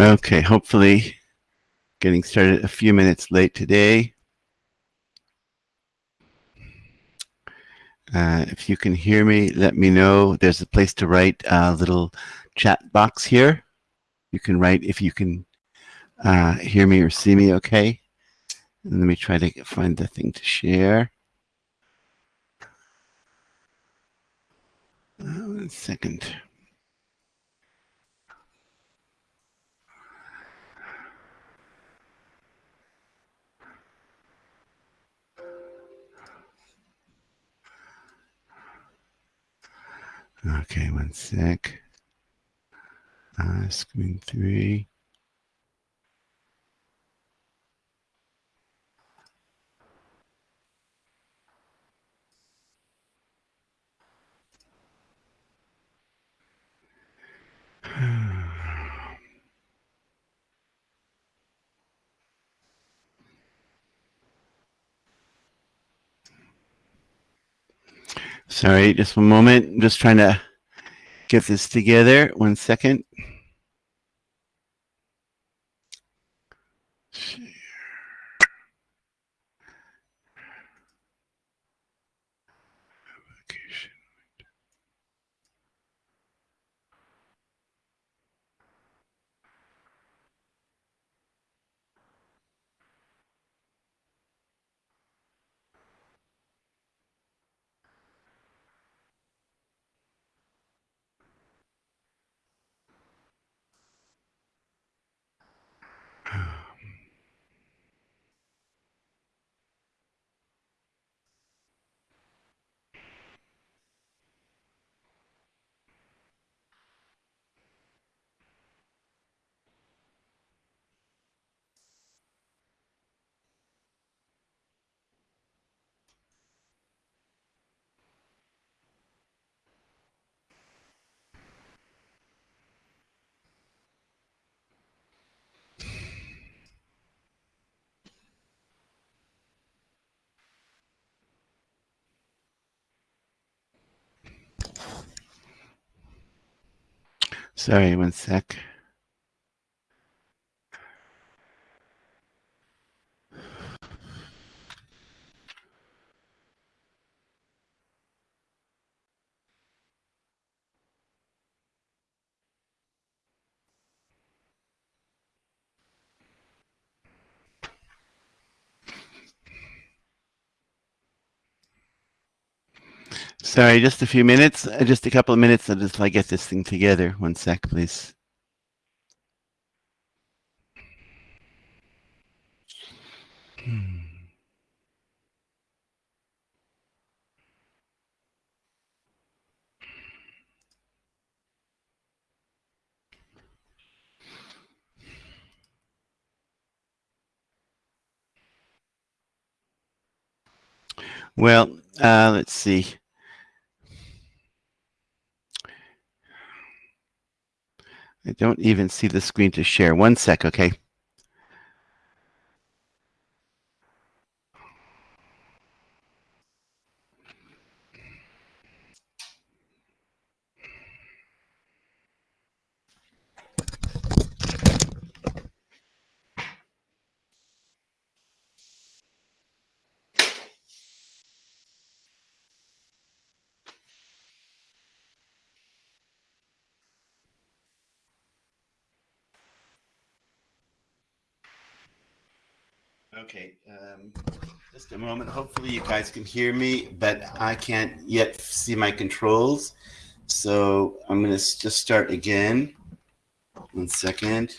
Okay, hopefully getting started a few minutes late today. Uh, if you can hear me, let me know. There's a place to write a little chat box here. You can write if you can uh, hear me or see me okay. And let me try to find the thing to share. Uh, one second. Okay, one sec. Uh, screen three. Sorry, just one moment. I'm just trying to get this together. One second. Sorry, one sec. Sorry, just a few minutes, uh, just a couple of minutes until I get this thing together. One sec, please. Hmm. Well, uh, let's see. I don't even see the screen to share. One sec, okay um, just a moment. Hopefully you guys can hear me, but I can't yet see my controls. So I'm going to just start again. One second.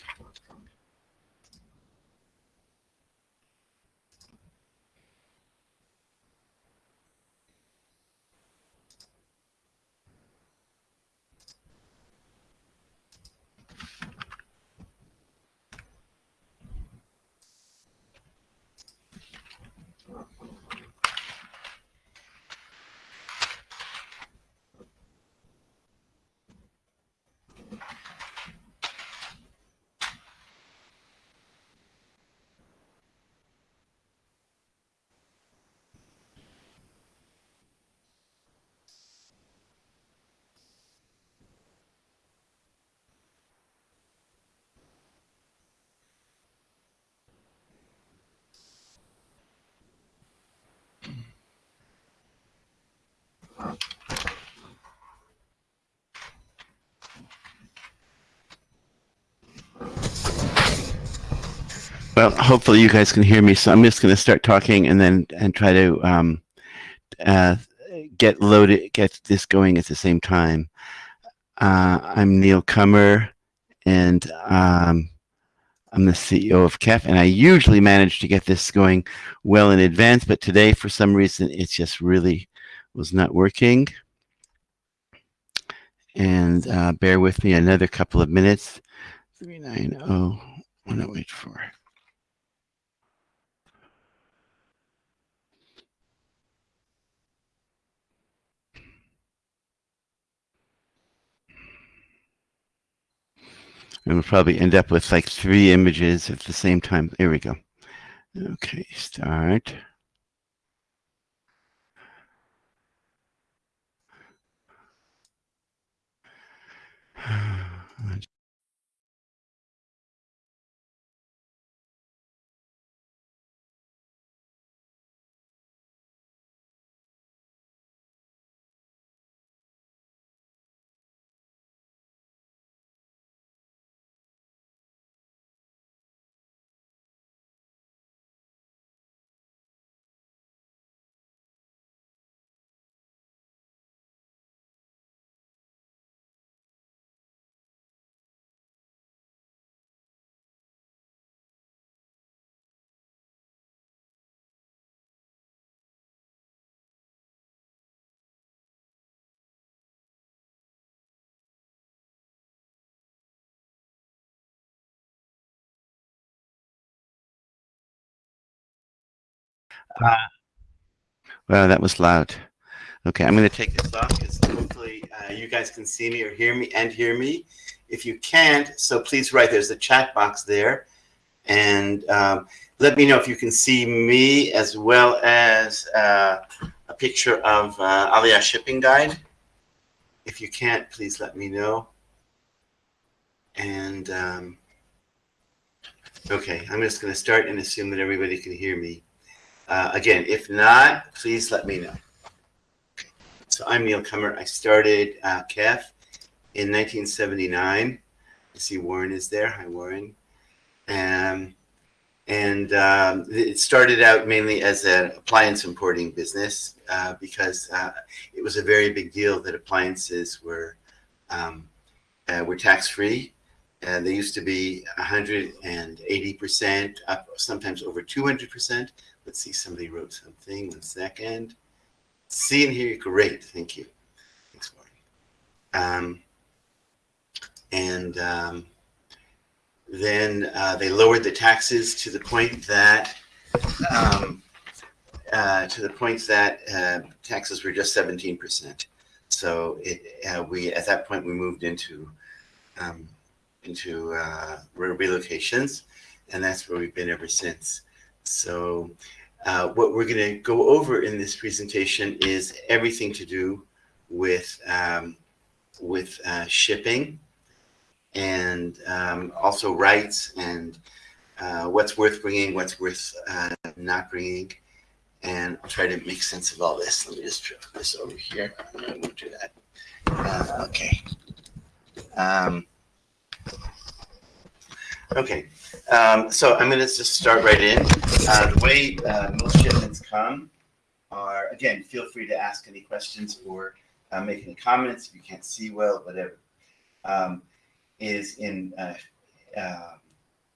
Well, hopefully you guys can hear me. So I'm just going to start talking and then and try to um, uh, get loaded, get this going at the same time. Uh, I'm Neil Cummer, and um, I'm the CEO of KEF, and I usually manage to get this going well in advance, but today, for some reason, it just really was not working. And uh, bear with me another couple of minutes. 390, 1084. And we'll probably end up with like three images at the same time. There we go. Okay, start. Uh, well, that was loud. Okay, I'm going to take this off because hopefully uh, you guys can see me or hear me and hear me. If you can't, so please write. There's a chat box there. And um, let me know if you can see me as well as uh, a picture of uh, Aliyah shipping guide. If you can't, please let me know. And um, okay, I'm just going to start and assume that everybody can hear me. Uh, again, if not, please let me know. So I'm Neil Cummer. I started uh, KEF in 1979. You see Warren is there. Hi, Warren. Um, and um, it started out mainly as an appliance importing business uh, because uh, it was a very big deal that appliances were um, uh, were tax free. And they used to be 180%, up sometimes over 200%. Let's see, somebody wrote something. One second. See and hear you. great. Thank you. Thanks, Marty. Um, and um, then uh, they lowered the taxes to the point that um, uh, to the point that uh, taxes were just 17%. So it, uh, we at that point we moved into um, into uh, relocations, and that's where we've been ever since. So uh, what we're going to go over in this presentation is everything to do with um, with uh, shipping and um, also rights and uh, what's worth bringing, what's worth uh, not bringing. And I'll try to make sense of all this. Let me just put this over here. I won't do that. Uh, okay. Um, okay. Um, so I'm going to just start right in. Uh, the way uh, most shipments come are, again, feel free to ask any questions or uh, make any comments if you can't see well, whatever. Um, is in uh, uh,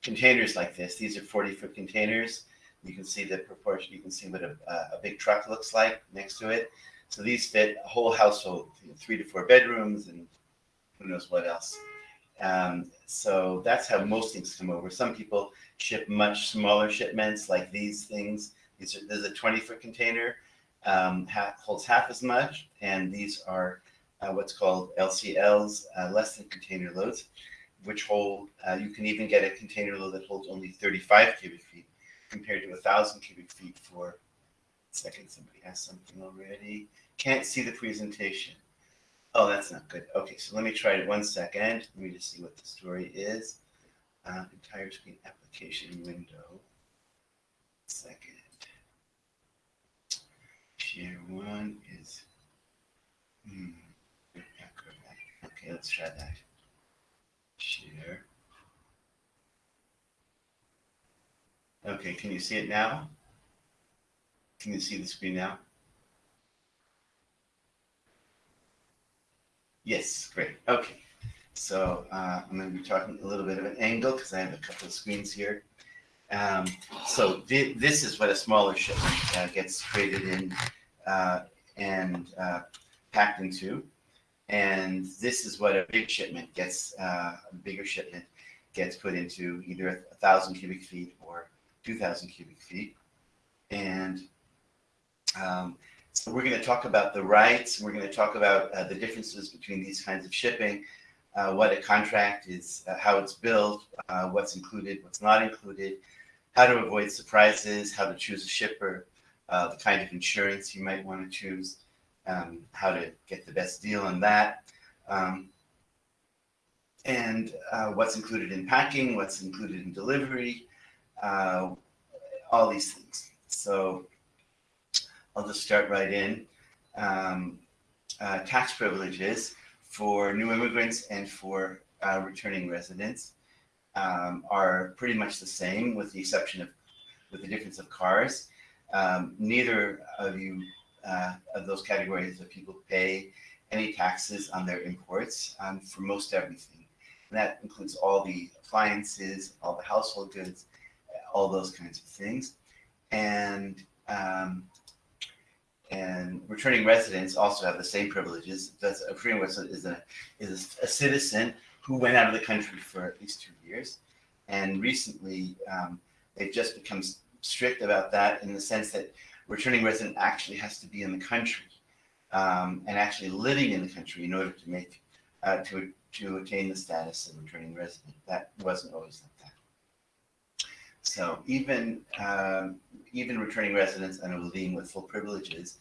containers like this. These are 40 foot containers. You can see the proportion, you can see what a, a big truck looks like next to it. So these fit a whole household, three to four bedrooms and who knows what else. Um, so that's how most things come over. Some people ship much smaller shipments like these things. These are, there's a 20 foot container, um, half, holds half as much. And these are uh, what's called LCLs, uh, less than container loads, which hold, uh, you can even get a container load that holds only 35 cubic feet compared to a thousand cubic feet for, second, somebody asked something already. Can't see the presentation. Oh, that's not good. Okay, so let me try it one second. Let me just see what the story is. Uh, entire screen application window. Second. Share one is. Hmm, okay, let's try that. Share. Okay, can you see it now? Can you see the screen now? Yes, great. Okay. So uh, I'm going to be talking a little bit of an angle because I have a couple of screens here. Um, so th this is what a smaller shipment uh, gets traded in uh, and uh, packed into. And this is what a big shipment gets, uh, a bigger shipment gets put into either a thousand cubic feet or 2,000 cubic feet. And um, we're going to talk about the rights. We're going to talk about uh, the differences between these kinds of shipping, uh, what a contract is, uh, how it's built, uh, what's included, what's not included, how to avoid surprises, how to choose a shipper, uh, the kind of insurance you might want to choose, um, how to get the best deal on that, um, and uh, what's included in packing, what's included in delivery, all these things. So I'll just start right in. Um, uh, tax privileges for new immigrants and for uh, returning residents um, are pretty much the same with the exception of, with the difference of cars. Um, neither of you, uh, of those categories of people pay any taxes on their imports um, for most everything. And that includes all the appliances, all the household goods, all those kinds of things. And um, and returning residents also have the same privileges. That's a returning resident is a is a citizen who went out of the country for at least two years, and recently um, they've just become strict about that in the sense that returning resident actually has to be in the country um, and actually living in the country in order to make uh, to to attain the status of returning resident. That wasn't always the. So even um, even returning residents and Olim with full privileges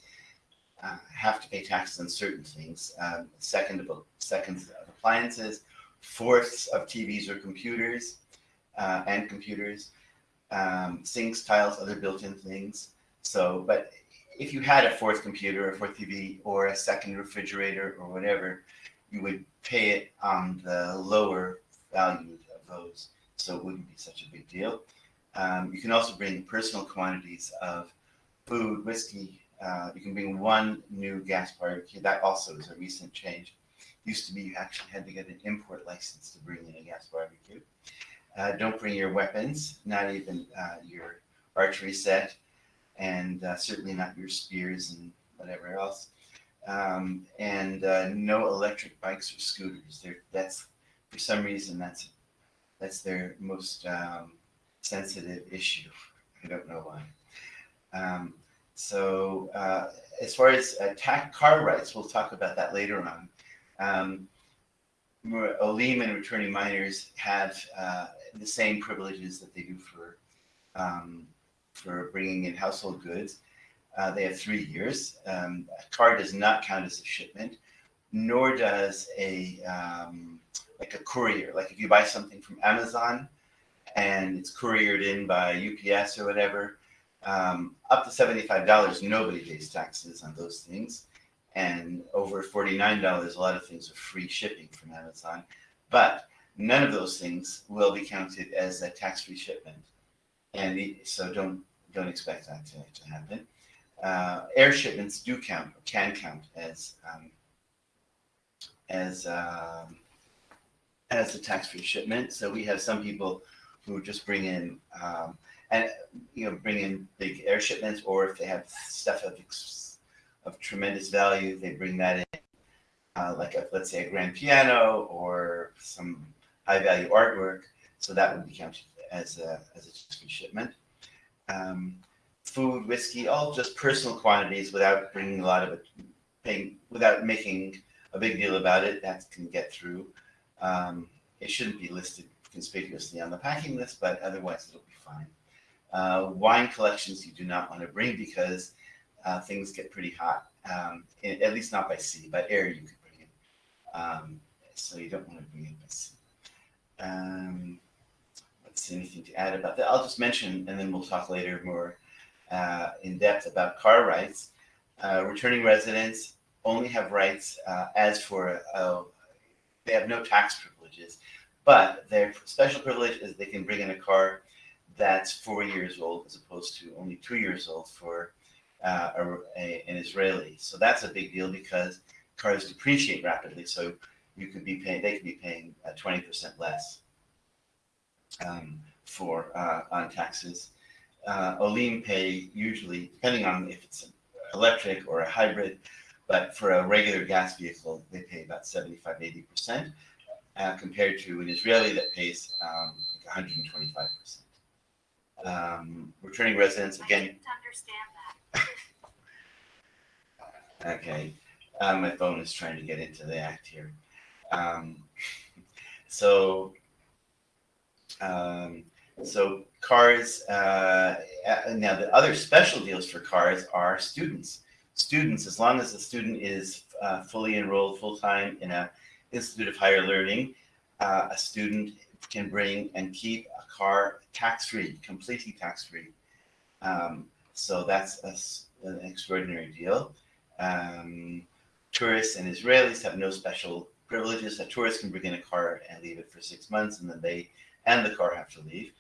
uh, have to pay taxes on certain things. Um, second of seconds of appliances, fourths of TVs or computers uh, and computers, um, sinks, tiles, other built-in things. So, but if you had a fourth computer, a fourth TV, or a second refrigerator or whatever, you would pay it on the lower value of those. So it wouldn't be such a big deal. Um, you can also bring personal quantities of food, whiskey. Uh, you can bring one new gas barbecue. That also is a recent change. Used to be you actually had to get an import license to bring in a gas barbecue. Uh, don't bring your weapons, not even uh, your archery set, and uh, certainly not your spears and whatever else. Um, and uh, no electric bikes or scooters. They're, that's for some reason that's that's their most um, sensitive issue. I don't know why. Um, so uh, as far as attack car rights, we'll talk about that later on. Um, Olim and returning minors have uh, the same privileges that they do for um, for bringing in household goods. Uh, they have three years. Um, a car does not count as a shipment, nor does a um, like a courier. Like if you buy something from Amazon, and it's couriered in by UPS or whatever, um, up to $75, nobody pays taxes on those things. And over $49, a lot of things are free shipping from Amazon. But none of those things will be counted as a tax-free shipment. And so don't, don't expect that to, to happen. Uh, air shipments do count, can count as, um, as, um, as a tax-free shipment. So we have some people who just bring in um, and you know bring in big air shipments, or if they have stuff of of tremendous value, they bring that in, uh, like a, let's say a grand piano or some high value artwork. So that would be counted as a as a shipment. Um, food, whiskey, all just personal quantities without bringing a lot of it, paying without making a big deal about it. That can get through. Um, it shouldn't be listed conspicuously on the packing list, but otherwise it'll be fine. Uh, wine collections you do not want to bring because uh, things get pretty hot, um, at least not by sea. By air you could bring it. Um, so you don't want to bring it by sea. Um, let's see, anything to add about that? I'll just mention, and then we'll talk later more uh, in depth about car rights. Uh, returning residents only have rights uh, as for, uh, they have no tax privileges. But their special privilege is they can bring in a car that's four years old as opposed to only two years old for uh, a, a, an Israeli. So that's a big deal because cars depreciate rapidly. So you could be paying, they could be paying uh, 20% less um, for uh, on taxes. Uh, Olim pay usually, depending on if it's electric or a hybrid, but for a regular gas vehicle, they pay about 75, 80%, uh, compared to an Israeli that pays um, like 125%. Um, returning residents, again. I didn't understand that. okay. Um, my phone is trying to get into the act here. Um, so, um, so cars, uh, now the other special deals for cars are students. Students, as long as the student is uh, fully enrolled full-time in a Institute of Higher Learning, uh, a student can bring and keep a car tax-free, completely tax-free. Um, so that's a, an extraordinary deal. Um, tourists and Israelis have no special privileges. A tourist can bring in a car and leave it for six months, and then they and the car have to leave.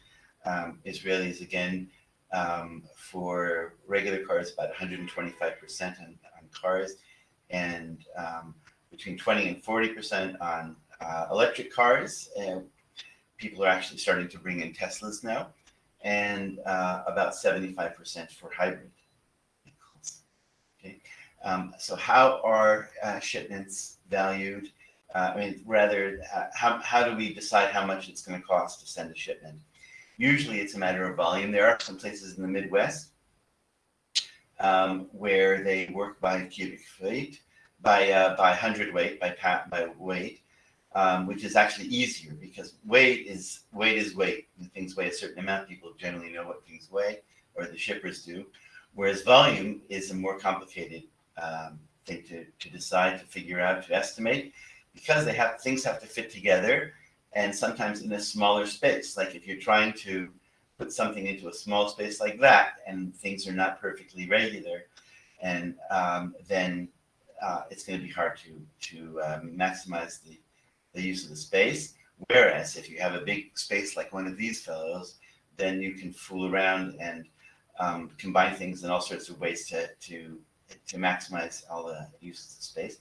Um, Israelis, again, um, for regular cars, about 125% on, on cars, and um, between 20 and 40% on uh, electric cars. People are actually starting to bring in Teslas now, and uh, about 75% for hybrid vehicles. Okay, um, so how are uh, shipments valued? Uh, I mean, rather, uh, how, how do we decide how much it's going to cost to send a shipment? Usually it's a matter of volume. There are some places in the Midwest um, where they work by cubic feet, by uh, by hundredweight, by pat by weight, um, which is actually easier because weight is weight is weight. When things weigh a certain amount, people generally know what things weigh, or the shippers do. Whereas volume is a more complicated um, thing to, to decide, to figure out, to estimate, because they have things have to fit together and sometimes in a smaller space. Like if you're trying to put something into a small space like that and things are not perfectly regular, and um, then uh, it's going to be hard to to um, maximize the the use of the space. Whereas if you have a big space like one of these fellows, then you can fool around and um, combine things in all sorts of ways to to to maximize all the uses of space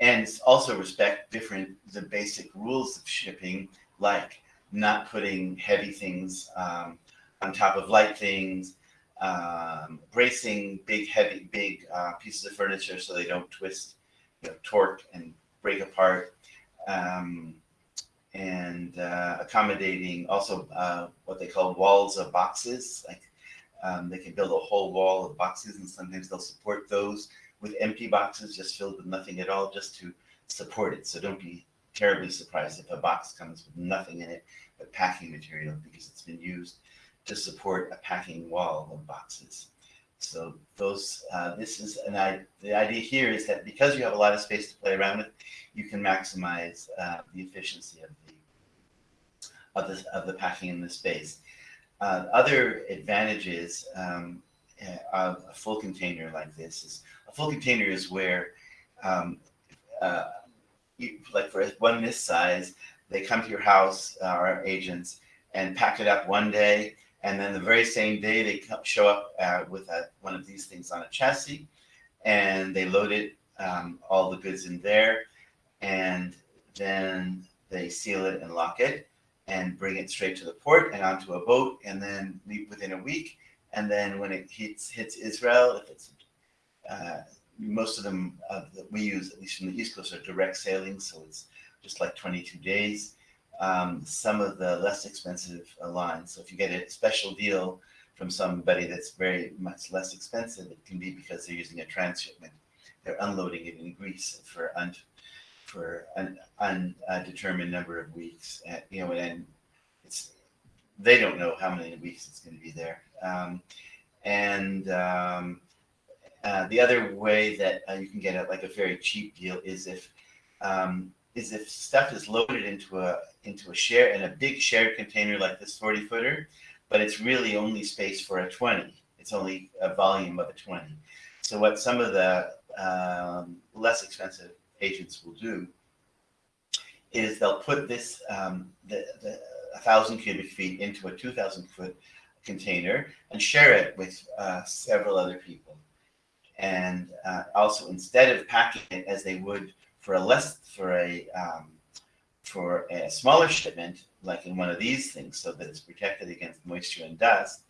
and also respect different the basic rules of shipping, like not putting heavy things um, on top of light things, um, bracing big heavy big uh, pieces of furniture so they don't twist, you know, torque and break apart, um, and uh, accommodating also uh, what they call walls of boxes, like. Um, they can build a whole wall of boxes and sometimes they'll support those with empty boxes just filled with nothing at all just to support it. So don't be terribly surprised if a box comes with nothing in it but packing material because it's been used to support a packing wall of boxes. So those, uh, this is an I, the idea here is that because you have a lot of space to play around with, you can maximize uh, the efficiency of the of the of the packing in the space. Uh, other advantages um, uh, a full container like this is a full container is where um, uh, you, like for one this size they come to your house uh, our agents and pack it up one day and then the very same day they show up uh, with a, one of these things on a chassis and they load it um, all the goods in there. And then they seal it and lock it and bring it straight to the port and onto a boat and then leave within a week. And then when it hits hits Israel, if it's uh, most of them uh, that we use, at least from the East Coast, are direct sailing, so it's just like 22 days. Um, some of the less expensive lines, so if you get a special deal from somebody that's very much less expensive, it can be because they're using a transshipment. They're unloading it in Greece for un, for an undetermined number of weeks. And, you know, and it's they don't know how many weeks it's going to be there. Um, and um, uh, the other way that uh, you can get a, like a very cheap deal is if um, is if stuff is loaded into a into a share in a big shared container like this 40 footer, but it's really only space for a 20. It's only a volume of a 20. So what some of the um, less expensive agents will do is they'll put this um, the, the thousand cubic feet into a two thousand foot container and share it with uh, several other people. And uh, also, instead of packing it as they would for a less for a um, for a smaller shipment, like in one of these things, so that it's protected against moisture and dust,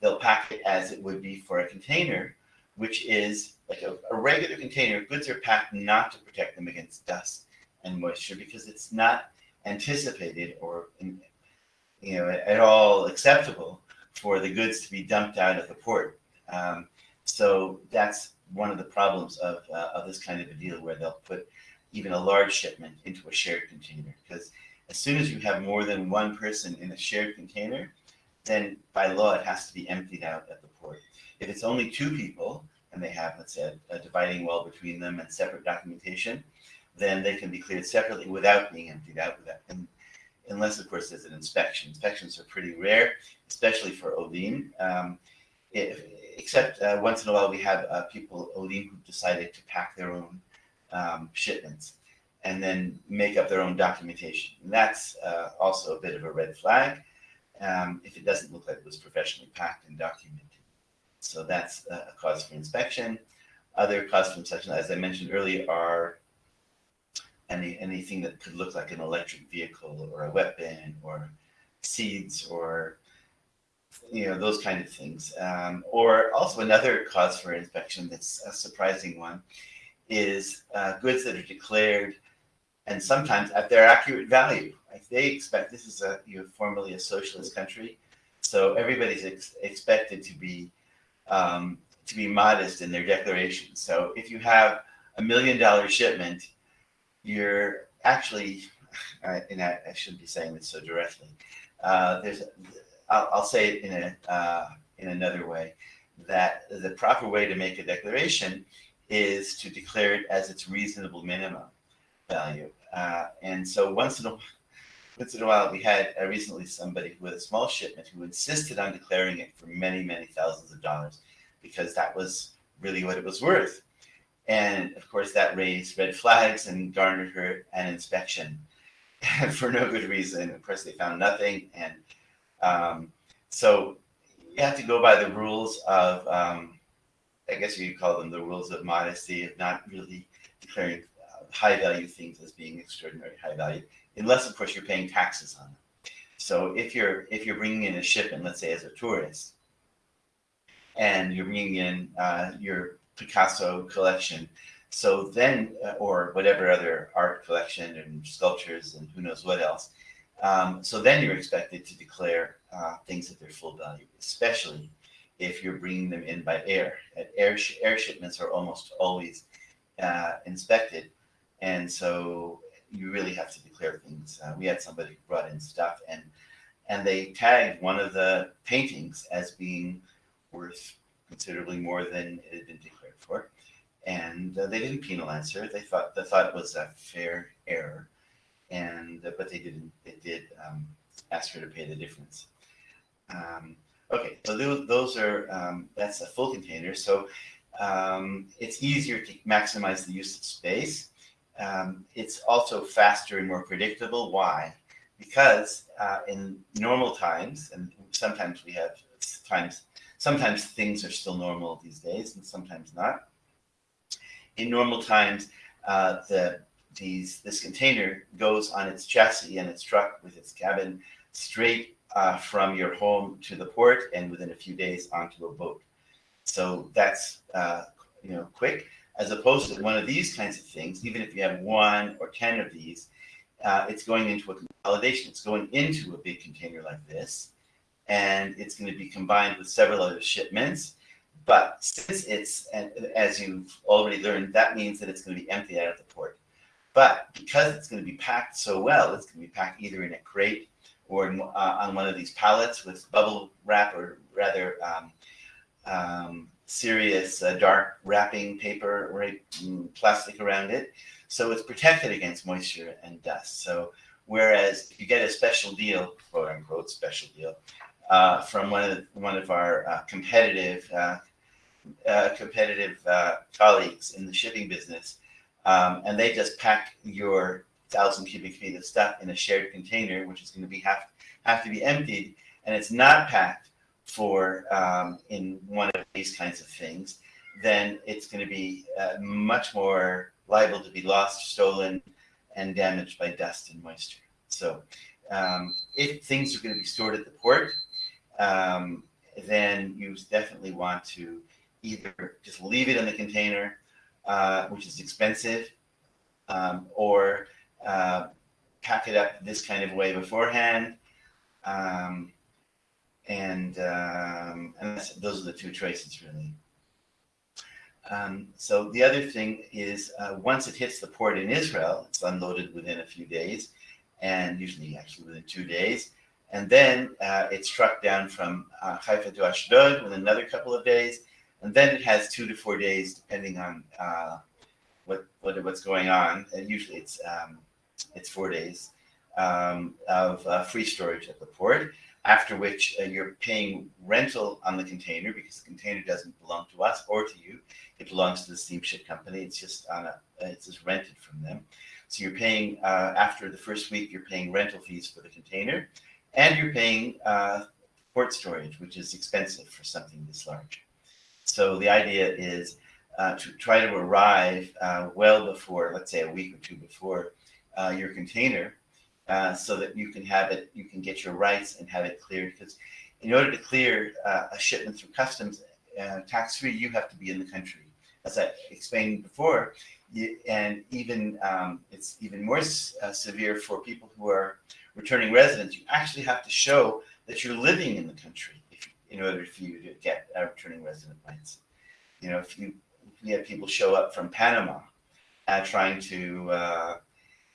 they'll pack it as it would be for a container, which is like a, a regular container. Goods are packed not to protect them against dust and moisture because it's not anticipated or you know at all acceptable for the goods to be dumped out of the port. Um, so that's one of the problems of, uh, of this kind of a deal where they'll put even a large shipment into a shared container. Because as soon as you have more than one person in a shared container, then by law it has to be emptied out at the port. If it's only two people and they have, let's say, a dividing wall between them and separate documentation, then they can be cleared separately without being emptied out, without, and, unless, of course, there's an inspection. Inspections are pretty rare, especially for Olim. Um, if, except uh, once in a while we have uh, people, Olim, who decided to pack their own um, shipments and then make up their own documentation. And that's uh, also a bit of a red flag um, if it doesn't look like it was professionally packed and documented. So that's a cause for inspection. Other cause for inspection, as I mentioned earlier, are any anything that could look like an electric vehicle or a weapon or seeds or you know those kind of things. Um, or also another cause for inspection that's a surprising one is uh, goods that are declared and sometimes at their accurate value. Like they expect this is a you know, formerly a socialist country, so everybody's ex expected to be um, to be modest in their declaration. So if you have a million dollar shipment, you're actually, and I, I shouldn't be saying this so directly. Uh, there's, I'll, I'll, say it in a uh, in another way, that the proper way to make a declaration is to declare it as its reasonable minimum value. Uh, and so once in a once in a while, we had uh, recently somebody with a small shipment who insisted on declaring it for many, many thousands of dollars because that was really what it was worth. And of course, that raised red flags and garnered her an inspection and for no good reason. Of course, they found nothing. And um, so you have to go by the rules of, um, I guess you could call them the rules of modesty, of not really declaring uh, high value things as being extraordinary high value, unless of course you're paying taxes on them. So if you're if you're bringing in a shipment, let's say as a tourist, and you're bringing in uh, your Picasso collection, so then uh, or whatever other art collection and sculptures and who knows what else. Um, so then you're expected to declare uh, things at their full value, especially if you're bringing them in by air. air, sh air shipments are almost always uh, inspected. And so you really have to declare things. Uh, we had somebody who brought in stuff and and they tagged one of the paintings as being worth considerably more than it had been declared for. And uh, they didn't penalize her. They thought they thought it was a fair error, and uh, but they didn't. They did um, ask her to pay the difference. Um, okay, so those, are um, that's a full container. So um, it's easier to maximize the use of space um, it's also faster and more predictable. Why? Because uh, in normal times, and sometimes we have times, sometimes things are still normal these days, and sometimes not. In normal times, uh, the these this container goes on its chassis and its truck with its cabin straight uh, from your home to the port, and within a few days onto a boat. So that's uh, you know quick as opposed to one of these kinds of things, even if you have one or 10 of these, uh, it's going into a consolidation. It's going into a big container like this, and it's going to be combined with several other shipments. But since it's, as you've already learned, that means that it's going to be emptied out of the port. But because it's going to be packed so well, it's going to be packed either in a crate or in, uh, on one of these pallets with bubble wrap or rather um, um, serious uh, dark wrapping paper or mm, plastic around it. So it's protected against moisture and dust. So whereas if you get a special deal, quote unquote special deal, uh, from one of one of our uh, competitive uh, uh, competitive colleagues in the shipping business, um, and they just pack your thousand cubic feet of stuff in a shared container, which is going to be half have to be emptied and it's not packed for um, in one of these kinds of things, then it's going to be uh, much more liable to be lost, stolen, and damaged by dust and moisture. So um, if things are going to be stored at the port, um, then you definitely want to either just leave it in the container, uh, which is expensive, um, or uh, pack it up this kind of way beforehand. Um, and um, and those are the two choices really. Um, so the other thing is uh, once it hits the port in Israel, it's unloaded within a few days, and usually actually within two days. And then uh, it's trucked down from uh, Haifa to Ashdod within another couple of days. And then it has two to four days, depending on uh, what, what what's going on. And usually it's um, it's four days um, of uh, free storage at the port. After which uh, you're paying rental on the container because the container doesn't belong to us or to you. It belongs to the steamship company. It's just on a it's just rented from them. So you're paying uh, after the first week, you're paying rental fees for the container, and you're paying uh, port storage, which is expensive for something this large. So the idea is uh, to try to arrive uh, well before, let's say a week or two before uh, your container, uh, so that you can have it, you can get your rights and have it cleared. Because in order to clear uh, a shipment through customs uh, tax free, you have to be in the country. As I explained before, you, and even um, it's even more severe for people who are returning residents. You actually have to show that you're living in the country in order for you to get a returning resident rights. You know, if you, if you have people show up from Panama uh, trying to uh,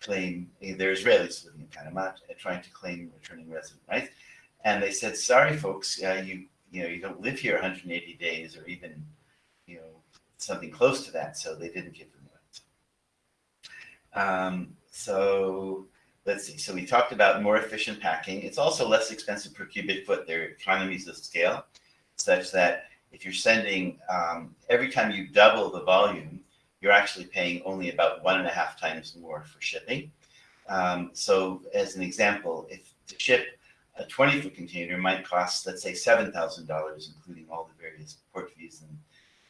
claim, they're Israelis living in Panama, uh, trying to claim returning resident rights, and they said, sorry folks, uh, you, you know, you don't live here 180 days or even, you know, something close to that, so they didn't give them rights. Um, so let's see. So we talked about more efficient packing. It's also less expensive per cubic foot. There are economies of scale such that if you're sending, um, every time you double the volume, you're actually paying only about one and a half times more for shipping. Um, so as an example, if to ship a 20 foot container might cost, let's say $7,000, including all the various port fees and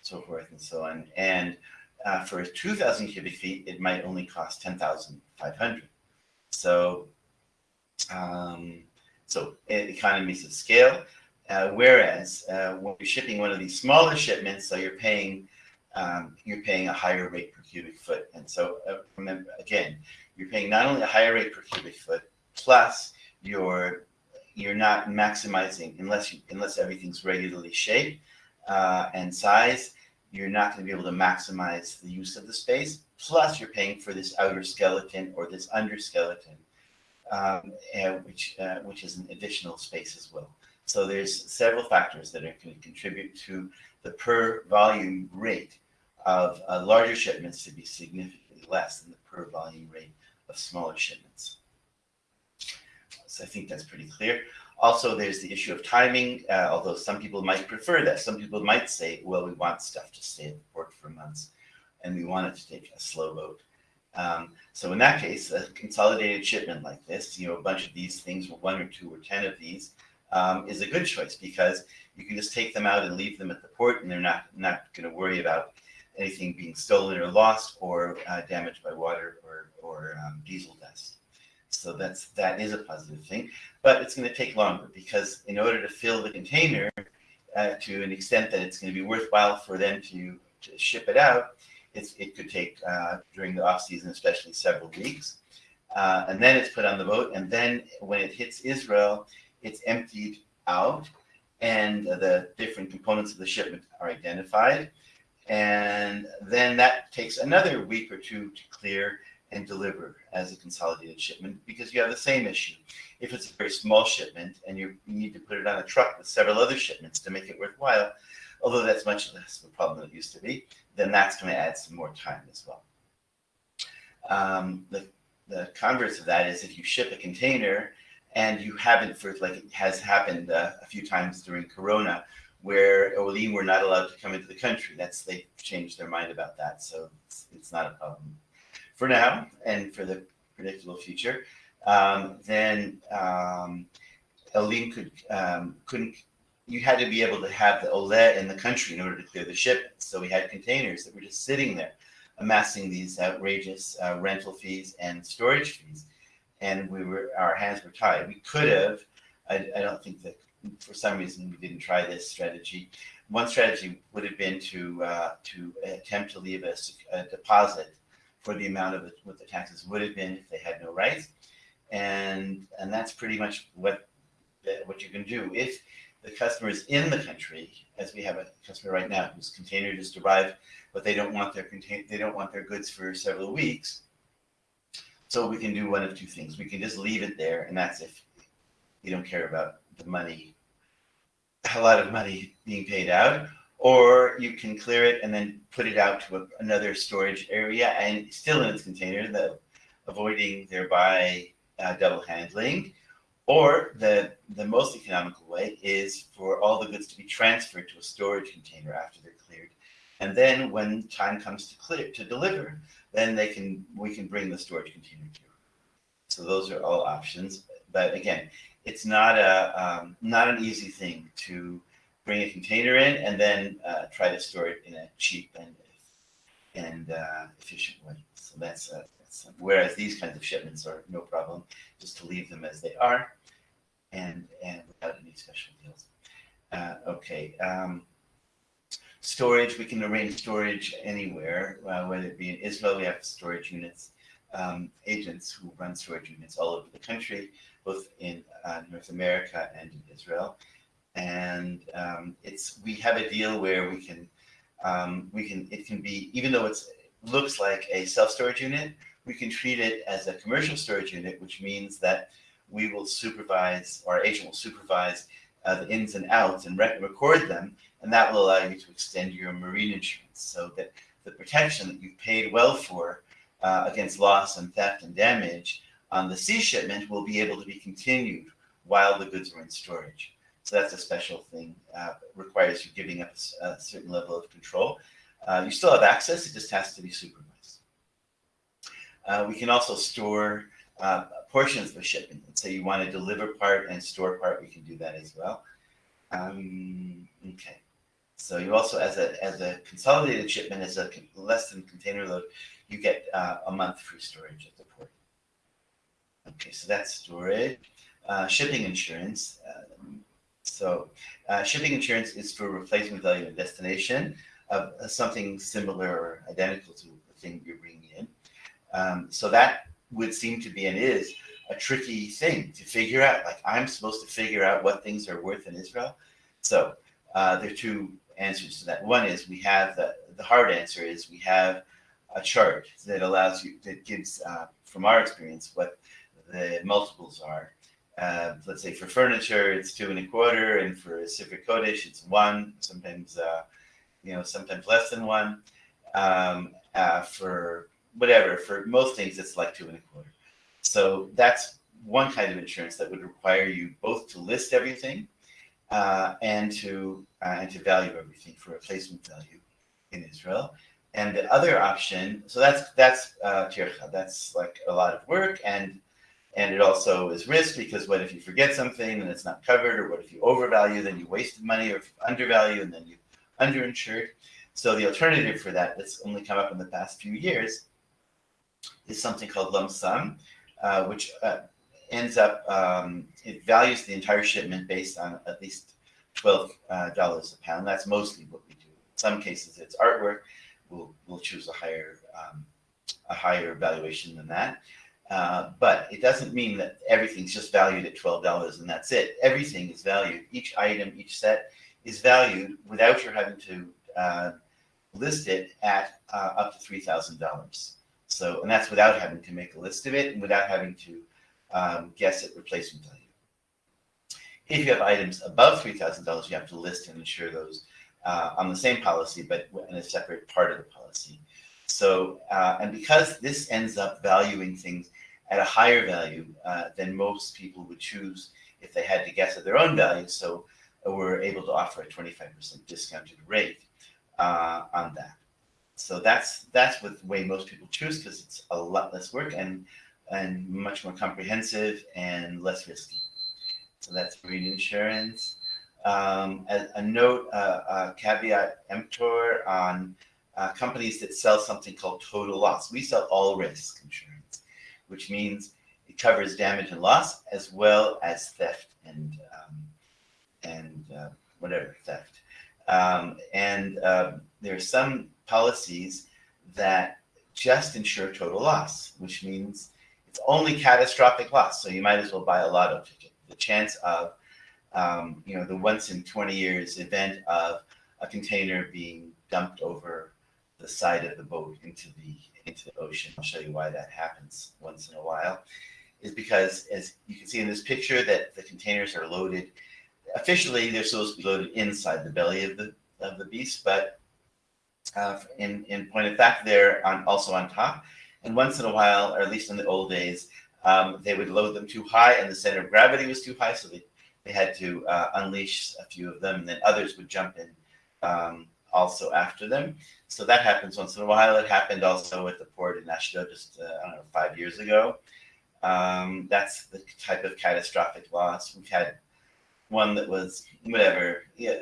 so forth and so on. And uh, for 2,000 cubic feet, it might only cost 10,500. So, um, so economies of scale. Uh, whereas uh, when you're shipping one of these smaller shipments, so you're paying um, you're paying a higher rate per cubic foot. And so uh, remember again, you're paying not only a higher rate per cubic foot, plus you're you're not maximizing unless you unless everything's regularly shaped uh, and size. You're not going to be able to maximize the use of the space. Plus, you're paying for this outer skeleton or this under skeleton, um, which uh, which is an additional space as well. So there's several factors that are going to contribute to the per volume rate of uh, larger shipments to be significantly less than the per volume rate of smaller shipments. So I think that's pretty clear. Also, there's the issue of timing, uh, although some people might prefer that. Some people might say, well, we want stuff to stay at the port for months and we want it to take a slow boat. Um, so in that case, a consolidated shipment like this, you know, a bunch of these things, one or two or 10 of these, um, is a good choice because you can just take them out and leave them at the port and they're not, not going to worry about anything being stolen or lost or uh, damaged by water or, or um, diesel dust. So that's, that is a positive thing, but it's going to take longer because in order to fill the container uh, to an extent that it's going to be worthwhile for them to, to ship it out, it could take uh, during the off season, especially several weeks. Uh, and then it's put on the boat. And then when it hits Israel, it's emptied out and the different components of the shipment are identified. And then that takes another week or two to clear and deliver as a consolidated shipment because you have the same issue. If it's a very small shipment and you need to put it on a truck with several other shipments to make it worthwhile, although that's much less of a problem than it used to be, then that's going to add some more time as well. Um, the, the converse of that is if you ship a container and you haven't, for like it has happened uh, a few times during Corona, where Olim were not allowed to come into the country. That's they changed their mind about that, so it's, it's not a problem for now and for the predictable future. Um, then um, Olim could um, couldn't. You had to be able to have the oleh in the country in order to clear the ship. So we had containers that were just sitting there, amassing these outrageous uh, rental fees and storage fees, and we were our hands were tied. We could have. I, I don't think that for some reason we didn't try this strategy. One strategy would have been to uh, to attempt to leave a deposit for the amount of what the taxes would have been if they had no rights, and and that's pretty much what what you can do if the customer is in the country, as we have a customer right now whose container just arrived, but they don't want their contain they don't want their goods for several weeks. So we can do one of two things. We can just leave it there, and that's if you don't care about the money, a lot of money being paid out, or you can clear it and then put it out to a, another storage area and still in its container, the, avoiding thereby uh, double handling. Or the, the most economical way is for all the goods to be transferred to a storage container after they're cleared. And then when time comes to clear, to deliver, then they can, we can bring the storage container to. So those are all options. But again, it's not a, um, not an easy thing to bring a container in and then uh, try to store it in a cheap and and uh, efficient way. So that's, uh, that's whereas these kinds of shipments are no problem, just to leave them as they are, and and without any special deals. Uh, okay. Um, storage, we can arrange storage anywhere, uh, whether it be in Israel, we have storage units, um, agents who run storage units all over the country, both in uh, North America and in Israel. And um, it's we have a deal where we can um, we can it can be even though it looks like a self storage unit, we can treat it as a commercial storage unit, which means that we will supervise our agent will supervise uh, the ins and outs and rec- record them, and that will allow you to extend your marine insurance. So that the protection that you've paid well for uh, against loss and theft and damage on the sea shipment will be able to be continued while the goods are in storage. So that's a special thing. Uh, requires you giving up a certain level of control. Uh, you still have access; it just has to be supervised. Uh, we can also store uh, portions of a shipment. Let's say you want to deliver part and store part. We can do that as well. Um, okay. So you also, as a as a consolidated shipment, as a less than container load, you get uh, a month free storage at the port. Okay, so that's storage. Uh, shipping insurance. Um, so uh, shipping insurance is for replacement value and destination of something similar or identical to the thing you're bringing in. Um, so that would seem to be and is a tricky thing to figure out. Like I'm supposed to figure out what things are worth in Israel. So uh, there are two answers to that. One is we have the, the hard answer is we have a chart that allows you that gives uh, from our experience what the multiples are uh, let's say for furniture, it's two and a quarter, and for Sifrei Kodesh, it's one. Sometimes, uh, you know, sometimes less than one. Um, uh, for whatever, for most things, it's like two and a quarter. So that's one kind of insurance that would require you both to list everything uh, and to uh, and to value everything for replacement value in Israel. And the other option, so that's that's uh, tircha, that's like a lot of work and and it also is risk because what if you forget something and it's not covered, or what if you overvalue, then you wasted money, or undervalue and then you underinsured. So the alternative for that that's only come up in the past few years is something called lump sum, uh, which uh, ends up um, it values the entire shipment based on at least twelve uh, dollars a pound. That's mostly what we do. In some cases, it's artwork. We'll we'll choose a higher um, a higher valuation than that. Uh, but it doesn't mean that everything's just valued at twelve dollars and that's it. Everything is valued. Each item, each set is valued without your having to uh, list it at uh, up to three thousand dollars. So, and that's without having to make a list of it and without having to um, guess at replacement value. If you have items above three thousand dollars, you have to list and insure those uh, on the same policy, but in a separate part of the policy. So, uh, and because this ends up valuing things at a higher value uh, than most people would choose if they had to guess at their own value, so we're able to offer a 25% discounted rate uh, on that. So that's that's the way most people choose because it's a lot less work and and much more comprehensive and less risky. So that's marine insurance. Um, a, a note, uh, a caveat emptor on uh, companies that sell something called total loss. We sell all risk insurance, which means it covers damage and loss as well as theft and um, and uh, whatever theft. Um, and um, there are some policies that just insure total loss, which means it's only catastrophic loss. So you might as well buy a lotto ticket. The chance of, um, you know, the once in 20 years event of a container being dumped over the side of the boat into the into the ocean. I'll show you why that happens once in a while. Is because as you can see in this picture that the containers are loaded. Officially, they're supposed to be loaded inside the belly of the of the beast, but uh, in in point of fact, they're on also on top. And once in a while, or at least in the old days, um, they would load them too high, and the center of gravity was too high, so they they had to uh, unleash a few of them, and then others would jump in um, also after them. So that happens once in a while. It happened also at the port in Ashdod just uh, I don't know five years ago. Um, that's the type of catastrophic loss. We've had one that was whatever, yeah,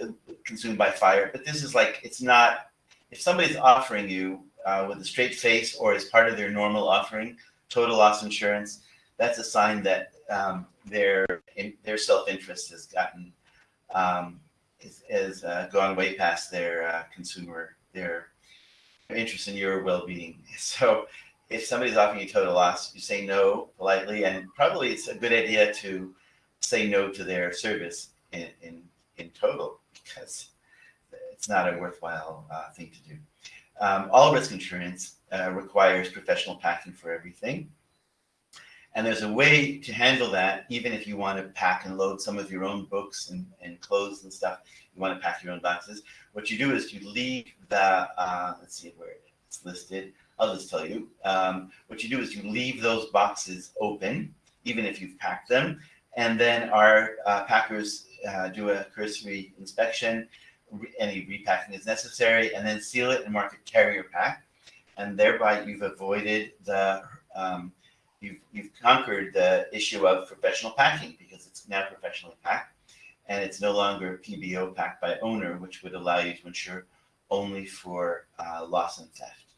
consumed by fire. But this is like it's not. If somebody's offering you uh, with a straight face or as part of their normal offering total loss insurance, that's a sign that um, their in, their self interest has gotten um, is, is uh, gone way past their uh, consumer their interest in your well being. So if somebody's offering you total loss, you say no politely, and probably it's a good idea to say no to their service in in, in total because it's not a worthwhile uh, thing to do. Um, all risk insurance uh, requires professional packing for everything. And there's a way to handle that, even if you want to pack and load some of your own books and, and clothes and stuff, you want to pack your own boxes. What you do is you leave the, uh, let's see where it's listed. I'll just tell you. Um, what you do is you leave those boxes open, even if you've packed them. And then our uh, packers uh, do a cursory inspection, re- any repacking is necessary, and then seal it and mark it carrier pack. And thereby you've avoided the um, you've, you've conquered the issue of professional packing because it's now professionally packed and it's no longer PBO packed by owner, which would allow you to insure only for uh, loss and theft.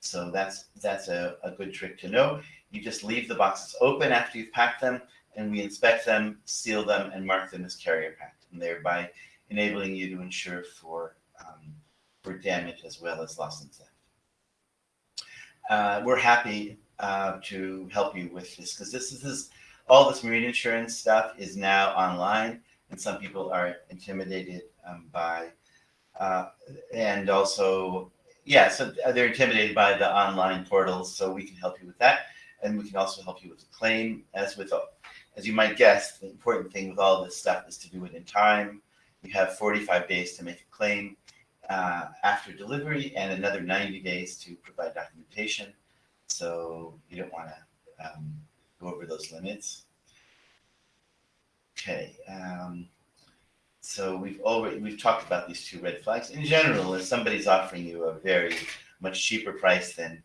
So that's that's a, a good trick to know. You just leave the boxes open after you've packed them, and we inspect them, seal them, and mark them as carrier packed, and thereby enabling you to insure for um, for damage as well as loss and theft. Uh, we're happy uh, to help you with this because this, this is all this marine insurance stuff is now online and some people are intimidated um, by uh, and also yeah so they're intimidated by the online portals so we can help you with that and we can also help you with the claim. As with as you might guess the important thing with all this stuff is to do it in time. You have 45 days to make a claim uh, after delivery and another 90 days to provide documentation so you don't want to um, go over those limits. Okay. Um, so we've already we've talked about these two red flags. In general, if somebody's offering you a very much cheaper price than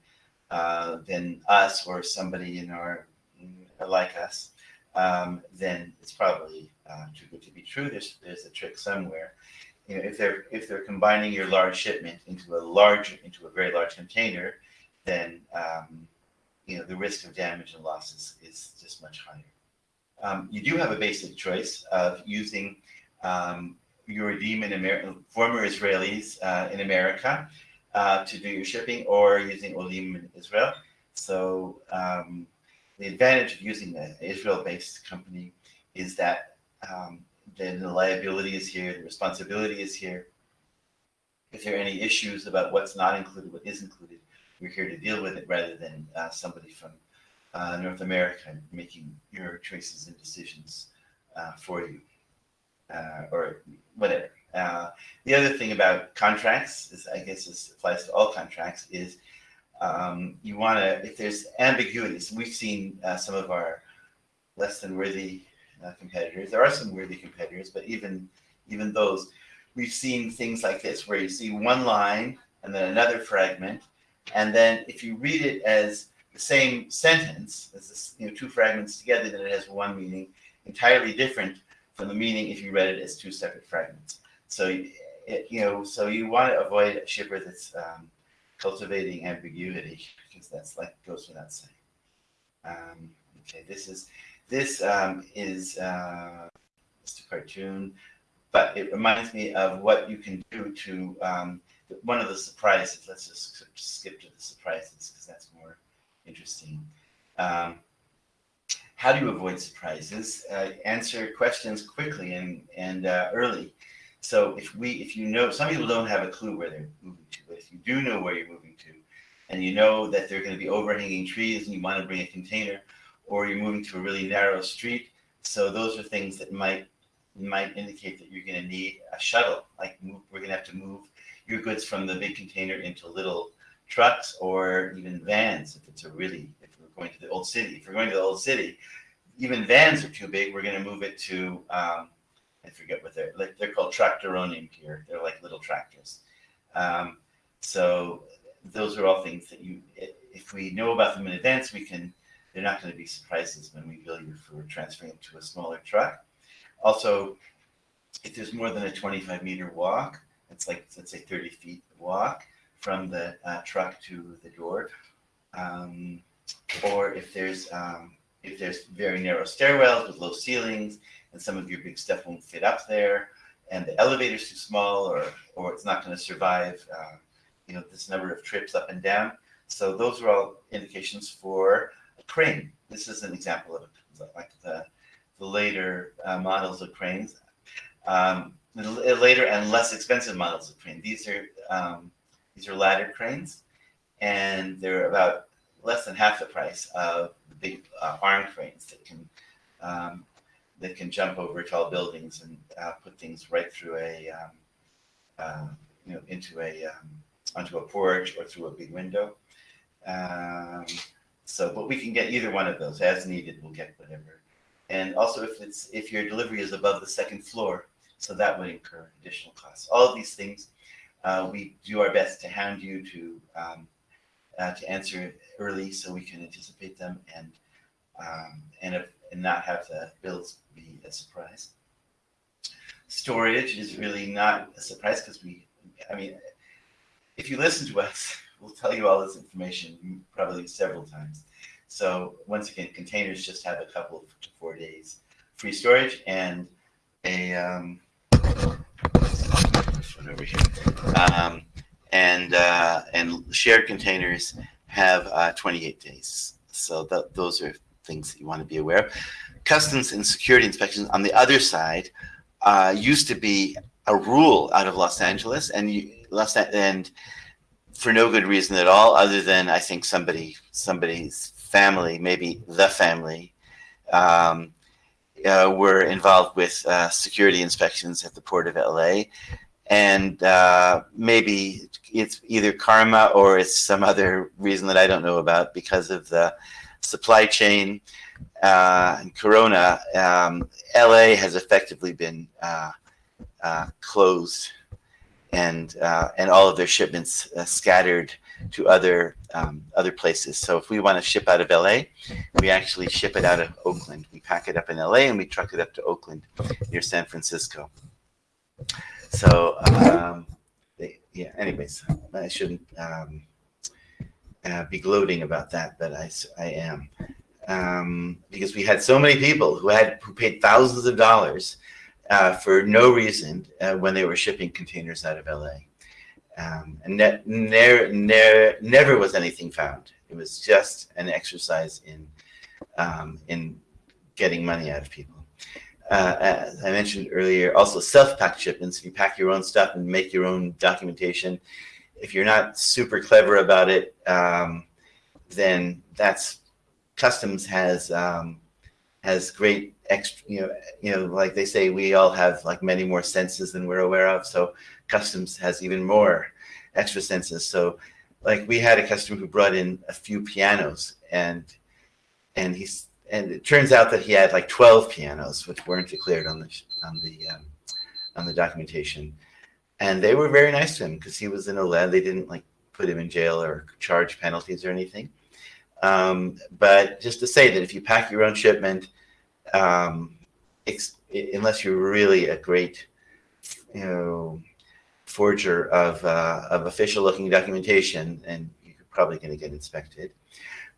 uh, than us or somebody in our like us, um, then it's probably uh, too good to be true. There's there's a trick somewhere. You know, if they're if they're combining your large shipment into a large into a very large container, then um, you know the risk of damage and losses is just much higher. Um, you do have a basic choice of using um, Yordim in America, former Israelis uh, in America uh, to do your shipping, or using Olim in Israel. So um, the advantage of using an Israel-based company is that um, then the liability is here, the responsibility is here. If there are any issues about what's not included, what is included, we're here to deal with it rather than uh, somebody from uh, North America making your choices and decisions uh, for you uh, or whatever. Uh, the other thing about contracts is, I guess this applies to all contracts, is um, you want to, if there's ambiguities, we've seen uh, some of our less than worthy competitors. There are some worthy competitors, but even even those, we've seen things like this where you see one line and then another fragment and then if you read it as the same sentence, as this, you know, two fragments together, then it has one meaning entirely different from the meaning if you read it as two separate fragments. So, it, you know, so you want to avoid a shipper that's um, cultivating ambiguity because that's like goes without saying. Um, okay, this is this um, is uh, just a cartoon, but it reminds me of what you can do to um, one of the surprises. Let's just skip to the surprises because that's more interesting. Um, how do you avoid surprises? Uh, answer questions quickly and and uh, early. So if we, if you know, some people don't have a clue where they're moving to, but if you do know where you're moving to, and you know that there are going to be overhanging trees, and you want to bring a container, or you're moving to a really narrow street, so those are things that might might indicate that you're going to need a shuttle. Like move, we're going to have to move your goods from the big container into little trucks or even vans if it's a really if we're going to the old city. If we're going to the old city, even vans are too big. We're going to move it to um, I forget what they're like. They're called tractoronim here. They're like little tractors. Um, so those are all things that you, if we know about them in advance, we can. They're not going to be surprises when we bill you for transferring it to a smaller truck. Also, if there's more than a 25 meter walk, it's like let's say 30 feet walk from the uh, truck to the door, um, or if there's um, if there's very narrow stairwells with low ceilings and some of your big stuff won't fit up there and the elevator's too small or or it's not going to survive uh, you know this number of trips up and down. So those are all indications for a crane. This is an example of like the, the later uh, models of cranes. Um, the later and less expensive models of crane these are um, these are ladder cranes and they're about less than half the price of the big uh, arm cranes that can um, that can jump over tall buildings and uh, put things right through a um, uh, you know into a um, onto a porch or through a big window. Um, so, but we can get either one of those as needed. We'll get whatever. And also, if it's if your delivery is above the second floor, so that would incur additional costs. All of these things, uh, we do our best to hound you to um, uh, to answer early so we can anticipate them and um, and if, and not have the bills be a surprise. Storage is really not a surprise because we, I mean, if you listen to us, we'll tell you all this information probably several times. So once again, containers just have a couple to four days free storage and a um, over here. Um, and uh, and shared containers have uh, 28 days. So th those are things that you want to be aware of. Customs and security inspections on the other side uh, used to be a rule out of Los Angeles, and you, Los and for no good reason at all, other than I think somebody somebody's family, maybe the family, um, uh, were involved with uh, security inspections at the port of LA, and uh, maybe it's either karma or it's some other reason that I don't know about because of the supply chain uh, and Corona. Um, LA has effectively been uh, uh, closed, and uh, and all of their shipments uh, scattered to other um, other places. So if we want to ship out of LA, we actually ship it out of Oakland. We pack it up in LA and we truck it up to Oakland near San Francisco. So, um, they, yeah, anyways, I shouldn't um, uh, be gloating about that, but I, I am. Um, because we had so many people who had who paid thousands of dollars uh, for no reason uh, when they were shipping containers out of LA. Um, and ne ne ne never was anything found. It was just an exercise in um, in getting money out of people uh, as I mentioned earlier, also self-packed shipments. If you pack your own stuff and make your own documentation, if you're not super clever about it, um, then that's customs has um, has great extra. You know, you know, like they say, we all have like many more senses than we're aware of. So customs has even more extra senses. So, like we had a customer who brought in a few pianos, and and he's and it turns out that he had like 12 pianos, which weren't declared on the on the um, on the documentation, and they were very nice to him because he was in oleh. They didn't like put him in jail or charge penalties or anything. Um, but just to say that if you pack your own shipment, um, unless you're really a great, you know, forger of, uh, of official looking documentation, and you're probably going to get inspected.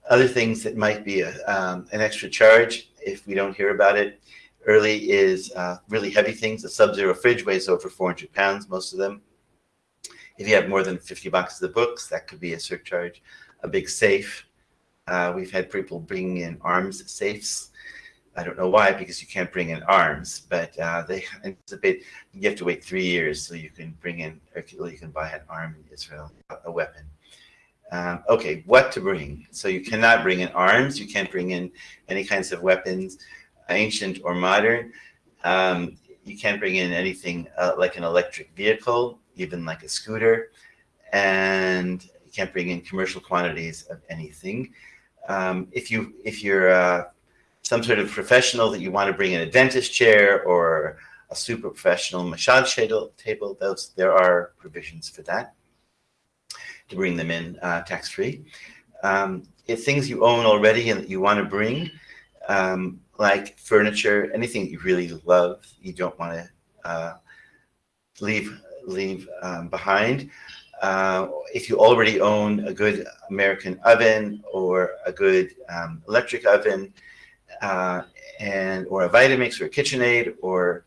Other things that might be a, um, an extra charge if we don't hear about it early is uh, really heavy things. A sub-zero fridge weighs over 400 pounds, most of them. If you have more than 50 boxes of books, that could be a surcharge. A big safe. Uh, we've had people bringing in arms safes. I don't know why, because you can't bring in arms, but uh, they anticipate you have to wait three years so you can bring in, or you can buy an arm in Israel, a weapon. Um, okay, what to bring? So you cannot bring in arms. You can't bring in any kinds of weapons, ancient or modern. Um, you can't bring in anything uh, like an electric vehicle, even like a scooter, and you can't bring in commercial quantities of anything. Um, if you if you're uh, some sort of professional that you want to bring in a dentist chair or a super professional massage table, those there are provisions for that to bring them in uh, tax-free. Um, if things you own already and that you want to bring, um, like furniture, anything you really love, you don't want to uh, leave leave um, behind. Uh, if you already own a good American oven or a good um, electric oven, uh, and or a Vitamix or a KitchenAid, or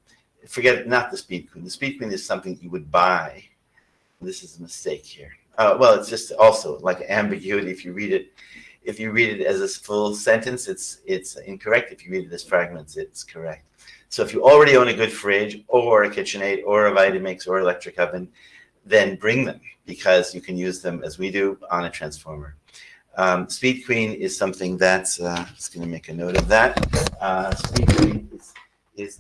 forget not the Speed Queen. The Speed Queen is something you would buy. This is a mistake here. Uh, well, it's just also like ambiguity. If you read it, if you read it as a full sentence, it's it's incorrect. If you read it as fragments, it's correct. So if you already own a good fridge or a KitchenAid or a Vitamix or electric oven, then bring them because you can use them as we do on a transformer. Um, Speed Queen is something that's, uh, just going to make a note of that. Uh, Speed Queen is, is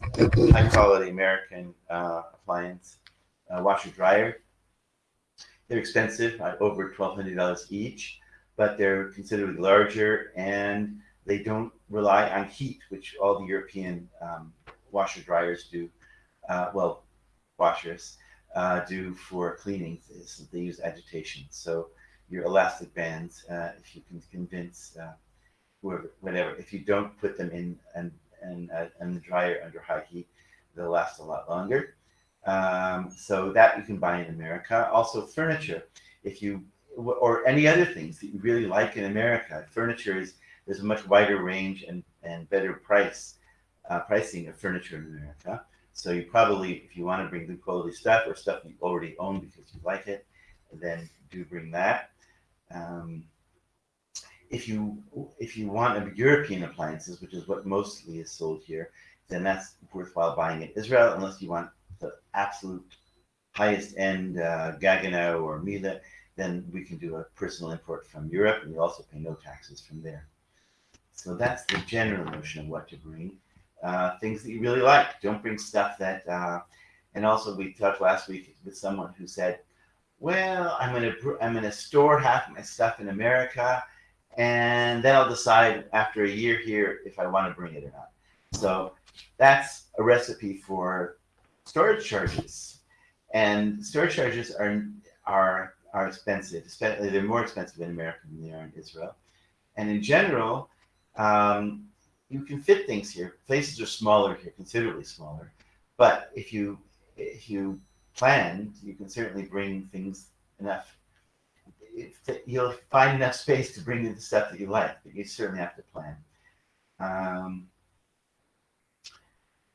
high quality American uh, appliance uh, washer dryer. They're expensive, uh, over $1,200 each, but they're considerably larger and they don't rely on heat, which all the European um, washer dryers do. Uh, well, washers uh, do for cleaning. They use agitation. So your elastic bands, uh, if you can convince uh, whoever, whatever, if you don't put them in and and uh, and the dryer under high heat, they'll last a lot longer. Um, so that you can buy in America. Also furniture, if you or any other things that you really like in America. Furniture is there's a much wider range and and better price uh, pricing of furniture in America. So you probably, if you want to bring good quality stuff or stuff you already own because you like it, then do bring that. Um, if you if you want European appliances, which is what mostly is sold here, then that's worthwhile buying in Israel, unless you want the absolute highest end uh, Gaggenau or Miele, then we can do a personal import from Europe, and we also pay no taxes from there. So that's the general notion of what to bring. Uh, things that you really like. Don't bring stuff that. Uh, and also, we talked last week with someone who said, "Well, I'm gonna I'm gonna store half my stuff in America, and then I'll decide after a year here if I want to bring it or not." So that's a recipe for storage charges, and storage charges are are are expensive. They're more expensive in America than they are in Israel, and in general. Um, you can fit things here. Places are smaller here, considerably smaller. But if you if you plan, you can certainly bring things enough. You'll find enough space to bring in the stuff that you like, but you certainly have to plan. Um,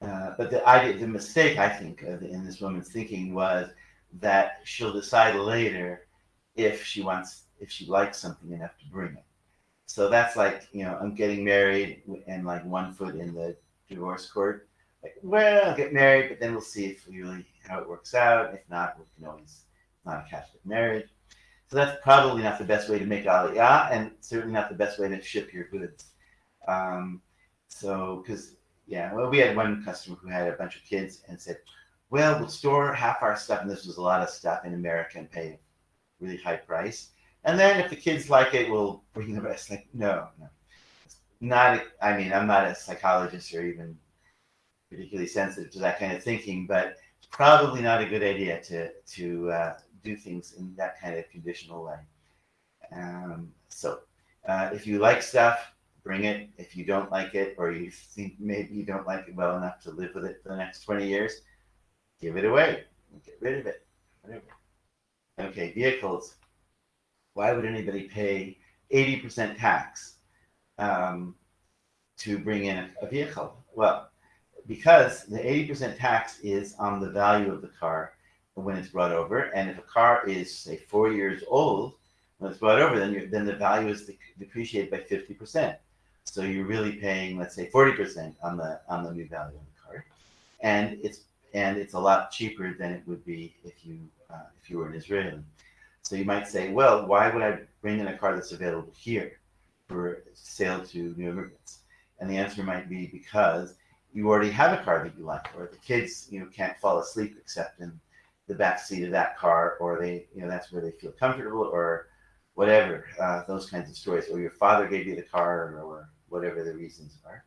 uh, but the the mistake I think in this woman's thinking was that she'll decide later if she wants, if she likes something enough to bring it. So that's like, you know, I'm getting married and like one foot in the divorce court. Like, well, I'll get married, but then we'll see if really how it works out. If not, we can always not a Catholic marriage. So that's probably not the best way to make aliyah, and certainly not the best way to ship your goods. Um, so, because yeah, well, we had one customer who had a bunch of kids and said, "Well, we'll store half our stuff, and this was a lot of stuff in America, and pay a really high price." And then if the kids like it, we'll bring the rest. Like, no, no. Not, I mean, I'm not a psychologist or even particularly sensitive to that kind of thinking, but probably not a good idea to, to uh, do things in that kind of conditional way. Um, so uh, if you like stuff, bring it. If you don't like it, or you think maybe you don't like it well enough to live with it for the next 20 years, give it away. Get rid of it. Whatever. Okay, vehicles. Why would anybody pay 80% tax um, to bring in a, vehicle? Well, because the 80% tax is on the value of the car when it's brought over. And if a car is, say, four years old, when it's brought over, then, then the value is depreciated by 50%. So you're really paying, let's say, 40% on the on the new value of the car, and it's and it's a lot cheaper than it would be if you uh, if you were an Israeli. So you might say, well, why would I bring in a car that's available here for sale to new immigrants? And the answer might be because you already have a car that you like, or the kids, you know, can't fall asleep except in the back seat of that car, or they, you know, that's where they feel comfortable, or whatever, uh, those kinds of stories, or your father gave you the car, or whatever the reasons are.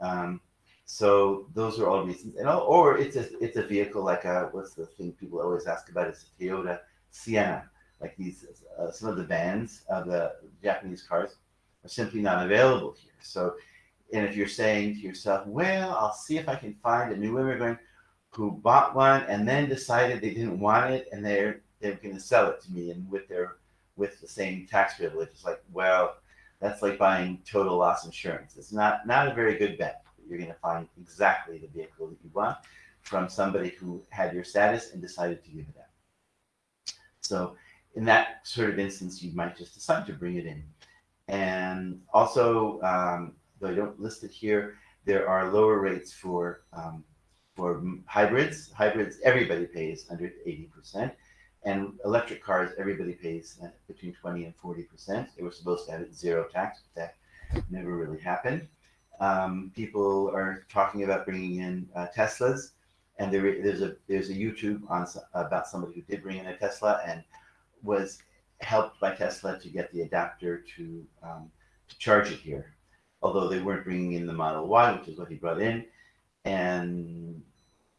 Um, so those are all reasons, and all, or it's a it's a vehicle like a what's the thing people always ask about is a Toyota Sienna, like these uh, some of the vans of the Japanese cars are simply not available here. So, and if you're saying to yourself, well, I'll see if I can find a new immigrant who bought one and then decided they didn't want it and they're they're going to sell it to me and with their with the same tax privilege, it's like, well, that's like buying total loss insurance. It's not not a very good bet. You're going to find exactly the vehicle that you want from somebody who had your status and decided to give it up. So in that sort of instance, you might just decide to bring it in. And also, um, though I don't list it here, there are lower rates for um, for hybrids. Hybrids, everybody pays under 80%. And electric cars, everybody pays between 20 and 40%. They were supposed to have it zero tax, but that never really happened. Um, people are talking about bringing in uh, Teslas, and there, there's a there's a YouTube on about somebody who did bring in a Tesla and was helped by Tesla to get the adapter to um, to charge it here, although they weren't bringing in the Model Y, which is what he brought in, and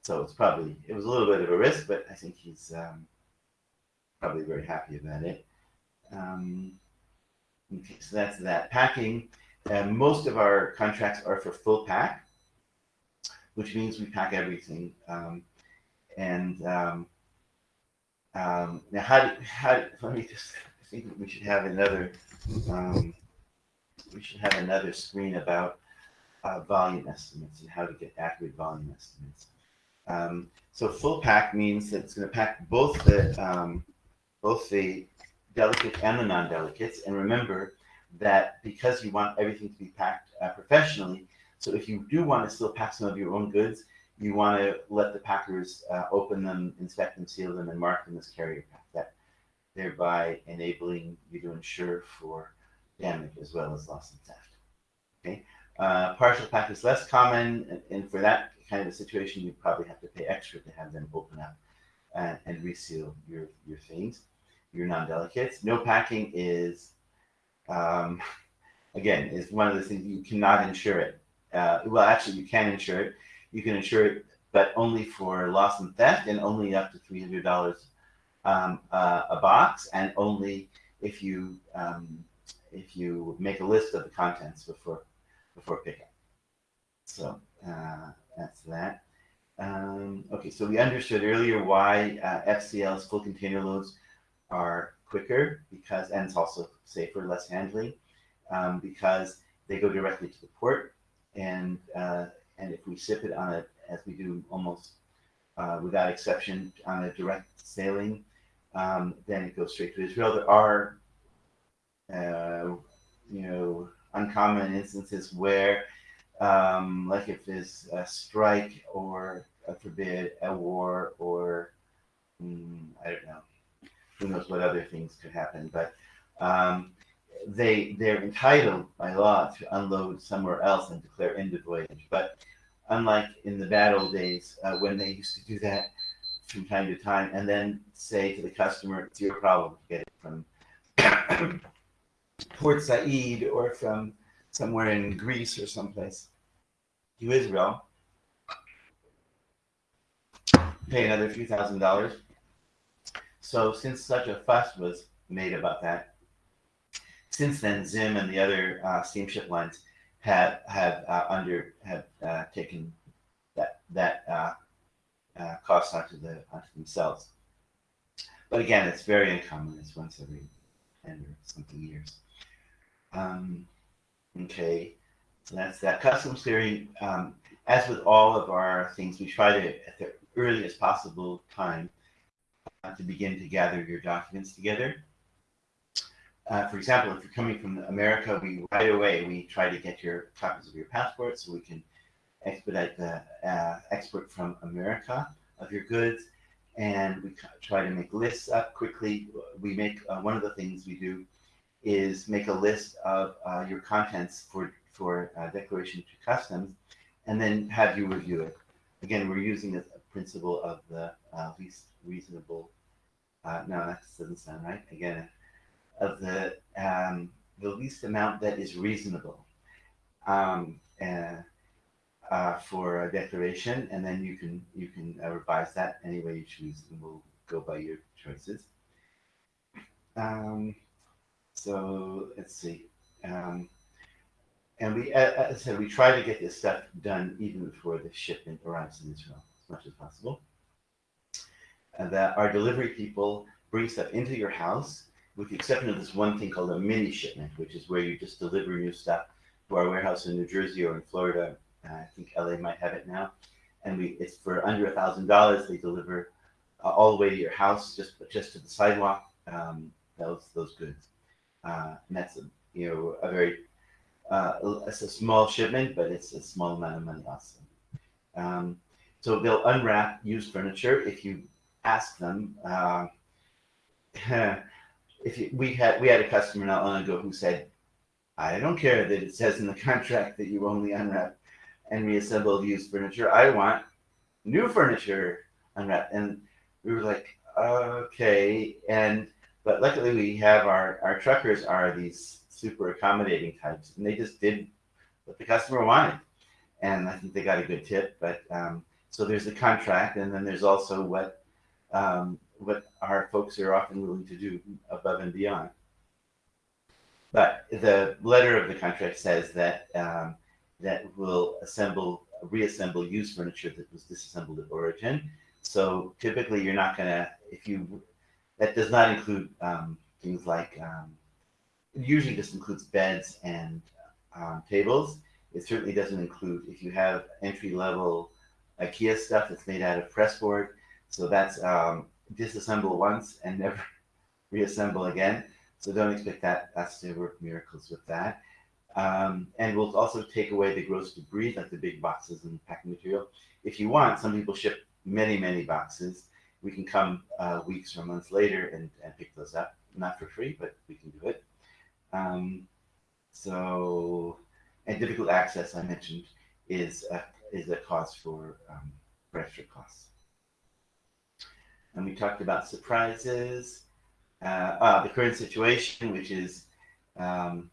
so it's probably it was a little bit of a risk, but I think he's um, probably very happy about it. Um, okay, so that's that packing. Uh, most of our contracts are for full pack, which means we pack everything. Um, and um, um, now, how do, how let me just, I think we should have another, um, we should have another screen about uh, volume estimates and how to get accurate volume estimates. Um, so full pack means that it's going to pack both the um, both the delicate and the non-delicates. And remember that because you want everything to be packed uh, professionally, so if you do want to still pack some of your own goods, you want to let the packers uh, open them, inspect them, seal them, and mark them as carrier pack. That thereby enabling you to insure for damage as well as loss and theft. Okay, uh, partial pack is less common, and, for that kind of a situation, you probably have to pay extra to have them open up and, and reseal your your things, your non-delicates. No packing is, um, again, is one of the things you cannot insure it. Uh, well, actually, you can insure it you can insure it, but only for loss and theft and only up to $300 um, uh, a box and only if you um, if you make a list of the contents before before pickup. So uh, that's that. Um, okay, so we understood earlier why uh, FCL's full container loads are quicker because, and it's also safer, less handling, um, because they go directly to the port and uh, and if we ship it on a, as we do almost uh, without exception, on a direct sailing, um, then it goes straight to Israel. There are, uh, you know, uncommon instances where, um, like if there's a strike or, a forbid, a war or, mm, I don't know, who knows what other things could happen, but um, they they're entitled by law to unload somewhere else and declare end of voyage. But unlike in the bad old days uh, when they used to do that from time to time and then say to the customer, it's your problem to get it from Port Said or from somewhere in Greece or someplace to Israel, pay another few thousand dollars. So since such a fuss was made about that, since then, Zim and the other uh, steamship lines have have uh, under have uh, taken that that uh, uh, cost onto the onto themselves. But again, it's very uncommon. It's once every ten or something years. Um, okay, so that's that. Customs clearing. Um, as with all of our things, we try to at the earliest possible time to begin to gather your documents together. Uh, for example, if you're coming from America, we right away we try to get your copies of your passport so we can expedite the uh, export from America of your goods, and we try to make lists up quickly. We make uh, one of the things we do is make a list of uh, your contents for for uh, declaration to customs, and then have you review it. Again, we're using the principle of the uh, least reasonable. Uh, no, that doesn't sound right. Again, of the um, the least amount that is reasonable um, uh, for a declaration, and then you can you can uh, revise that any way you choose, and we'll go by your choices. Um, so let's see. Um, and we, uh, as I said, we try to get this stuff done even before the shipment arrives in Israel as much as possible. And that our delivery people bring stuff into your house, with the exception of this one thing called a mini shipment, which is where you just deliver new stuff to our warehouse in New Jersey or in Florida. Uh, I think LA might have it now, and we it's for under a thousand dollars. They deliver uh, all the way to your house, just just to the sidewalk. Um, those those goods, uh, and that's a, you know a very uh, it's a small shipment, but it's a small amount of money also. Um, so they'll unwrap used furniture if you ask them. Uh, if you, we had we had a customer not long ago who said, "I don't care that it says in the contract that you only unwrap and reassemble used furniture. I want new furniture unwrapped." And we were like, "Okay." And but luckily we have our our truckers are these super accommodating types, and they just did what the customer wanted, and I think they got a good tip. But um, so there's the contract, and then there's also what um, what our folks are often willing to do above and beyond. But the letter of the contract says that um, that will assemble, reassemble used furniture that was disassembled at origin. So typically, you're not gonna if you that does not include um, things like um, it usually just includes beds and um, tables. It certainly doesn't include if you have entry level IKEA stuff that's made out of pressboard. So that's um, disassemble once and never reassemble again. So don't expect that us to work miracles with that. Um, and we'll also take away the gross debris, like the big boxes and packing material. If you want, some people ship many, many boxes. We can come uh, weeks or months later and, and pick those up. Not for free, but we can do it. Um, so, and difficult access, I mentioned, is a, is a cause for, um, for extra costs. And we talked about surprises, uh, uh, the current situation, which is, um,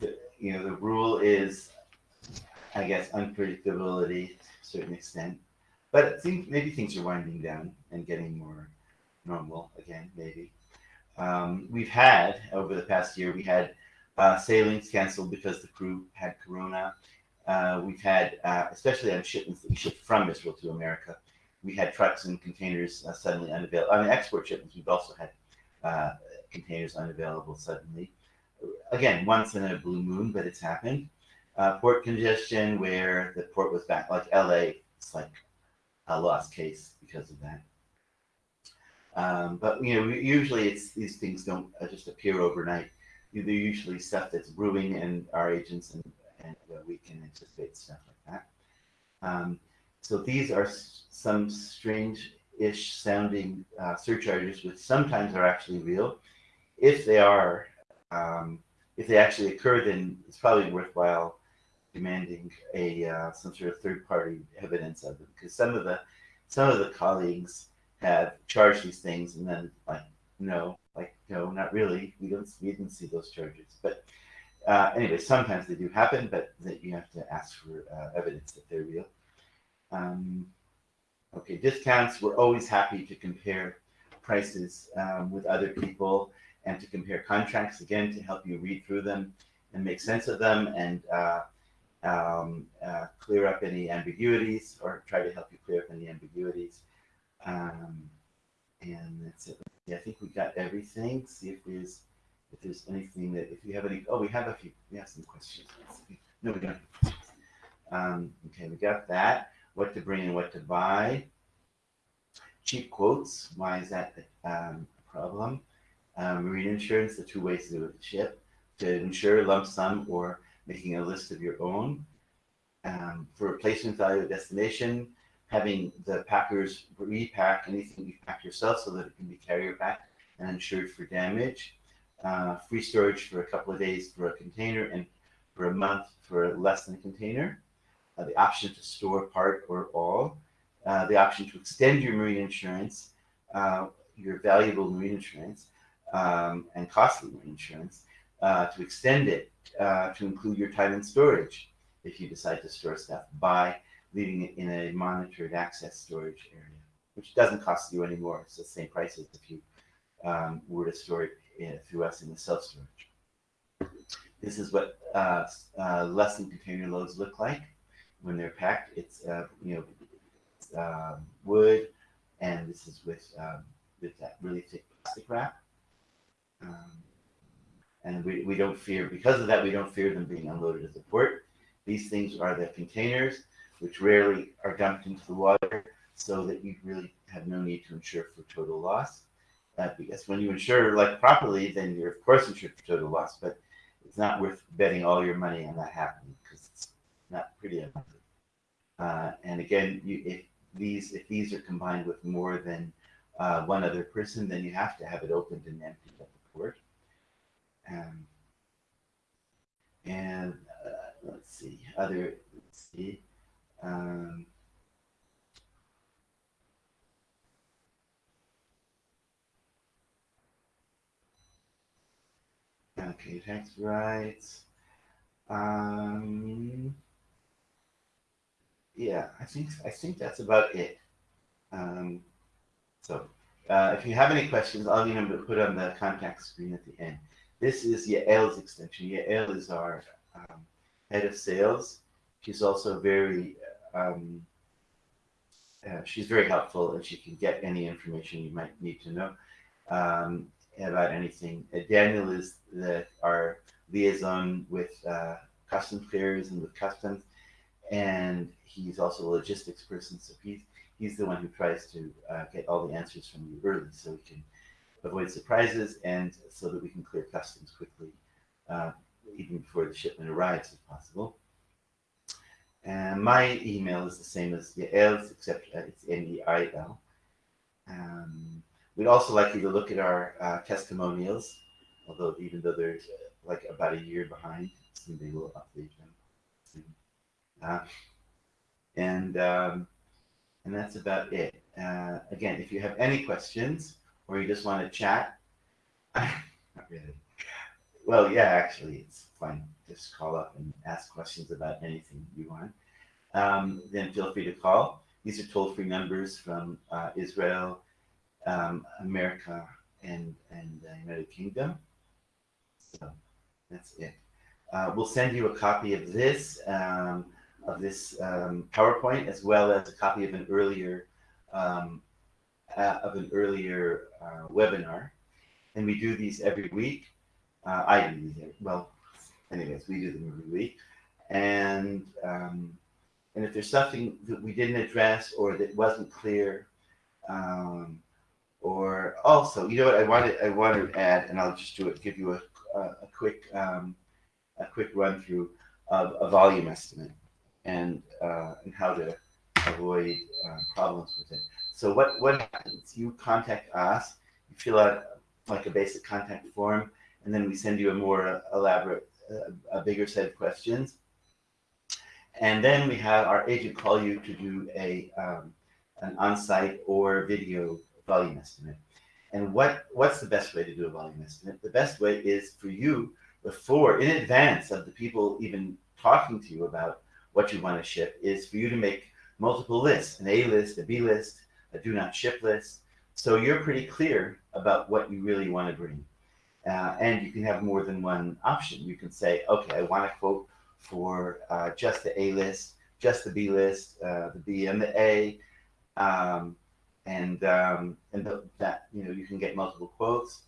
the, you know, the rule is, I guess, unpredictability to a certain extent. But I think maybe things are winding down and getting more normal again, maybe. Um, we've had over the past year, we had uh, sailings canceled because the crew had corona. Uh, we've had, uh, especially on shipments that we from Israel to America, we had trucks and containers uh, suddenly unavailable. On the export shipments, we've also had uh, containers unavailable suddenly. Again, once in a blue moon, but it's happened. Uh, port congestion, where the port was back, like LA, it's like a lost case because of that. Um, but you know, usually it's these things don't uh, just appear overnight. They're usually stuff that's brewing, and our agents and, and uh, we can anticipate stuff like that. Um, so these are some strange-ish sounding uh, surcharges, which sometimes are actually real. If they are, um, if they actually occur, then it's probably worthwhile demanding a uh, some sort of third-party evidence of them, because some of the some of the colleagues have charged these things and then like no like no not really. We don't we didn't see those charges. But uh, anyway sometimes they do happen but that you have to ask for uh, evidence that they're real um, okay discounts we're always happy to compare prices um, with other people and to compare contracts again to help you read through them and make sense of them and uh, um, uh, clear up any ambiguities or try to help you clear up any ambiguities. Um, and that's it. Yeah, I think we got everything. See if there's if there's anything that if you have any. Oh, we have a few. We have some questions. No, we don't. Um, okay, we got that. What to bring and what to buy. Cheap quotes. Why is that um, a problem? Um, marine insurance. The two ways to do it: ship to insure lump sum or making a list of your own. Um, for replacement value of destination, having the packers repack anything you pack yourself so that it can be carrier back and insured for damage. Uh, free storage for a couple of days for a container and for a month for less than a container. Uh, the option to store part or all. Uh, the option to extend your marine insurance, uh, your valuable marine insurance, um, and costly marine insurance, uh, to extend it uh, to include your time and storage if you decide to store stuff by leaving it in a monitored access storage area, which doesn't cost you any more. It's the same price as if you um, were to store it in, through us in the self storage. This is what uh, uh, less than container loads look like when they're packed. It's uh, you know um, wood, and this is with um, with that really thick plastic wrap. Um, and we, we don't fear because of that we don't fear them being unloaded at the port. These things are the containers which rarely are dumped into the water, so that you really have no need to insure for total loss. Uh, because when you insure like properly, then you're of course insured for total loss, but it's not worth betting all your money on that happening because it's not pretty unlikely. Uh, and again, you, if these if these are combined with more than uh, one other person, then you have to have it opened and emptied at the port. Um, and uh, let's see, other let's see. Um, okay, tax rights. Um, yeah, I think I think that's about it. Um, so, uh, if you have any questions, I'll them put on the contact screen at the end. This is Yael's extension. Yael is our um, head of sales. She's also very um, uh, she's very helpful and she can get any information you might need to know um, about anything. Uh, Daniel is the, our liaison with uh, customs clearers and with customs, and he's also a logistics person. So he's he's the one who tries to uh, get all the answers from you early, so we can avoid surprises and so that we can clear customs quickly, uh, even before the shipment arrives, if possible. And my email is the same as Yael's, except uh, it's N-E-I-L. Um, we'd also like you to look at our uh, testimonials, although even though they're uh, like about a year behind, they will update them. Uh, and um, and that's about it. Uh, again, if you have any questions or you just want to chat, not really. Well, yeah, actually, it's fine. Just call up and ask questions about anything you want. Um, then feel free to call. These are toll-free numbers from uh, Israel, um, America, and and the United Kingdom. So that's it. Uh, we'll send you a copy of this um, of this um, PowerPoint as well as a copy of an earlier um, uh, of an earlier uh, webinar, and we do these every week. Uh, I do these. Well, anyways, we do them every week, and um, and if there's something that we didn't address or that wasn't clear, um, or also, you know what I wanted I want to add, and I'll just do it, give you a a, a quick um, a quick run through of a volume estimate and uh, and how to avoid uh, problems with it. So what what happens? You contact us, you fill out like a basic contact form, and then we send you a more elaborate, uh, a bigger set of questions. And then we have our agent call you to do a um, an on-site or video volume estimate. And what what's the best way to do a volume estimate? The best way is for you before, in advance of the people even talking to you about what you want to ship, is for you to make multiple lists, an A list, a B list, a do not ship list. So you're pretty clear about what you really want to bring. Uh, and you can have more than one option. You can say, okay, I want a quote for uh, just the A list, just the B list, uh, the B and the A, um, and um, and the, that you know you can get multiple quotes.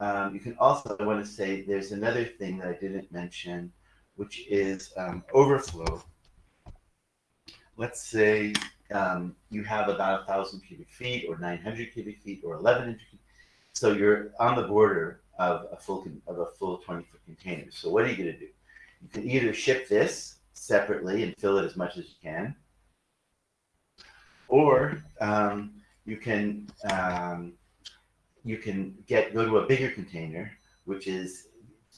Um, you can also I want to say there's another thing that I didn't mention, which is um, overflow. Let's say um, you have about a thousand cubic feet, or 900 cubic feet, or 1100. So you're on the border of a full of a full 20 foot container. So what are you going to do? You can either ship this separately and fill it as much as you can, or um, you can um, you can get go to a bigger container, which is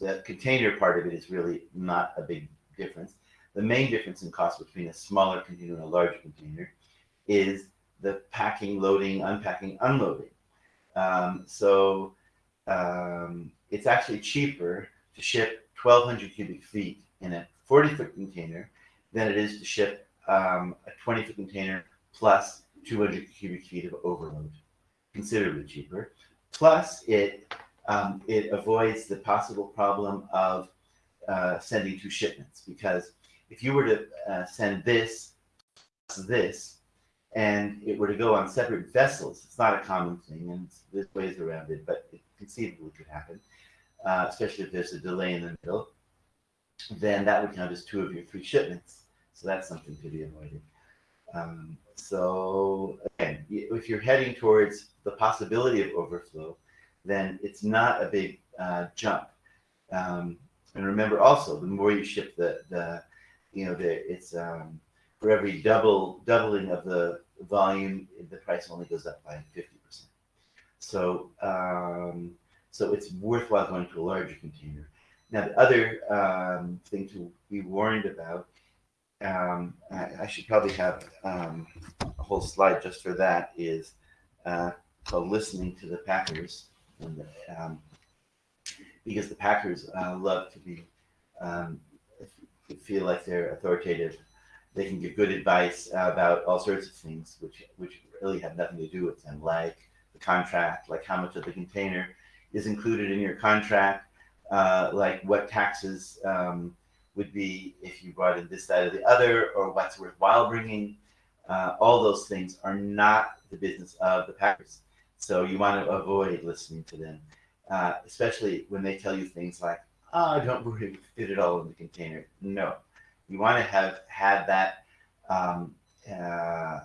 the container part of it is really not a big difference. The main difference in cost between a smaller container and a larger container is the packing, loading, unpacking, unloading. Um, so um, it's actually cheaper to ship 1,200 cubic feet in a 40 foot container than it is to ship um, a 20 foot container plus 200 cubic feet of overload, considerably cheaper. Plus, it um, it avoids the possible problem of uh, sending two shipments because if you were to uh, send this this and it were to go on separate vessels, it's not a common thing, and there's ways around it, but it conceivably could happen, uh, especially if there's a delay in the middle. Then that would count as two of your three shipments. So that's something to be avoided. Um, so again, if you're heading towards the possibility of overflow, then it's not a big uh, jump. Um, and remember also, the more you ship the, the you know, the, it's um, for every double doubling of the volume, the price only goes up by 50%. So, um, so it's worthwhile going to a larger container. Now, the other um, thing to be warned about, um, I, I, should probably have um, a whole slide just for that, is uh, called listening to the Packers. And the, um, because the Packers uh, love to be um, feel like they're authoritative. They can give good advice about all sorts of things, which which really have nothing to do with them, like the contract, like how much of the container is included in your contract, uh, like what taxes um, would be if you brought in this, side or the other, or what's worthwhile bringing. Uh, all those things are not the business of the Packers. So you want to avoid listening to them, uh, especially when they tell you things like, oh, don't worry, fit it all in the container. No, you want to have had that um, uh,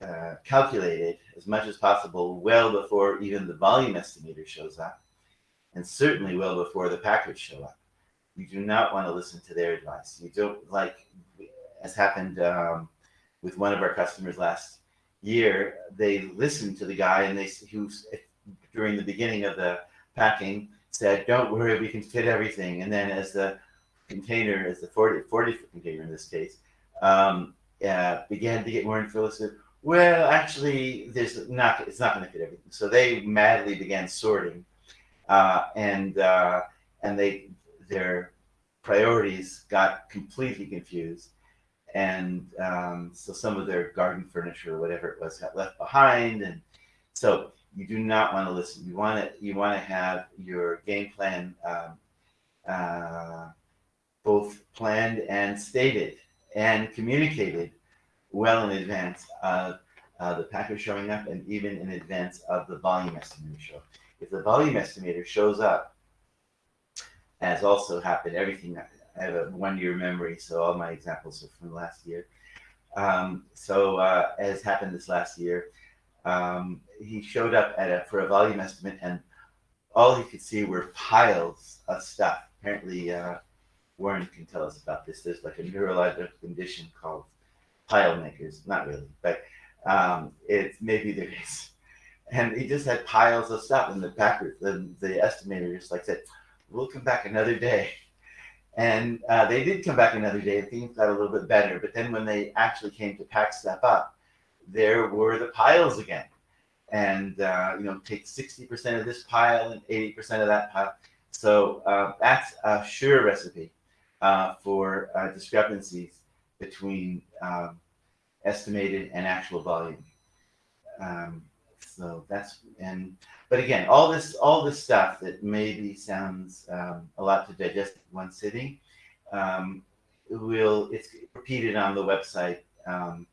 uh, calculated as much as possible well before even the volume estimator shows up, and certainly well before the packers show up. You do not want to listen to their advice. You don't like, as happened um, with one of our customers last year. They listened to the guy, and they who during the beginning of the packing said, "Don't worry, we can fit everything." And then as the container, as the 40, 40 foot container in this case, um, uh, began to get more said, well, actually, there's not. It's not going to fit everything. So they madly began sorting, uh, and uh, and they their priorities got completely confused, and um, so some of their garden furniture or whatever it was got left behind, and so you do not want to listen. You want to you want to have your game plan um, uh, both planned and stated and communicated well in advance of uh, the packer showing up and even in advance of the volume estimator show. If the volume estimator shows up, as also happened, everything I have a one-year memory, so all my examples are from last year. Um, so uh, as happened this last year, um, he showed up at a, for a volume estimate, and all he could see were piles of stuff. Apparently, uh, Warren can tell us about this. There's like a neurological condition called pile makers. Not really, but um, it's maybe there is. And he just had piles of stuff, and the packer, the, the estimator just like said, "We'll come back another day." And uh, they did come back another day, and things got a little bit better. But then when they actually came to pack stuff up, there were the piles again. And, uh, you know, take 60% of this pile and 80% of that pile. So uh, that's a sure recipe uh, for uh, discrepancies between um, estimated and actual volume. Um, so that's, and but again, all this all this stuff that maybe sounds um, a lot to digest in one sitting, um, will it's repeated on the website um,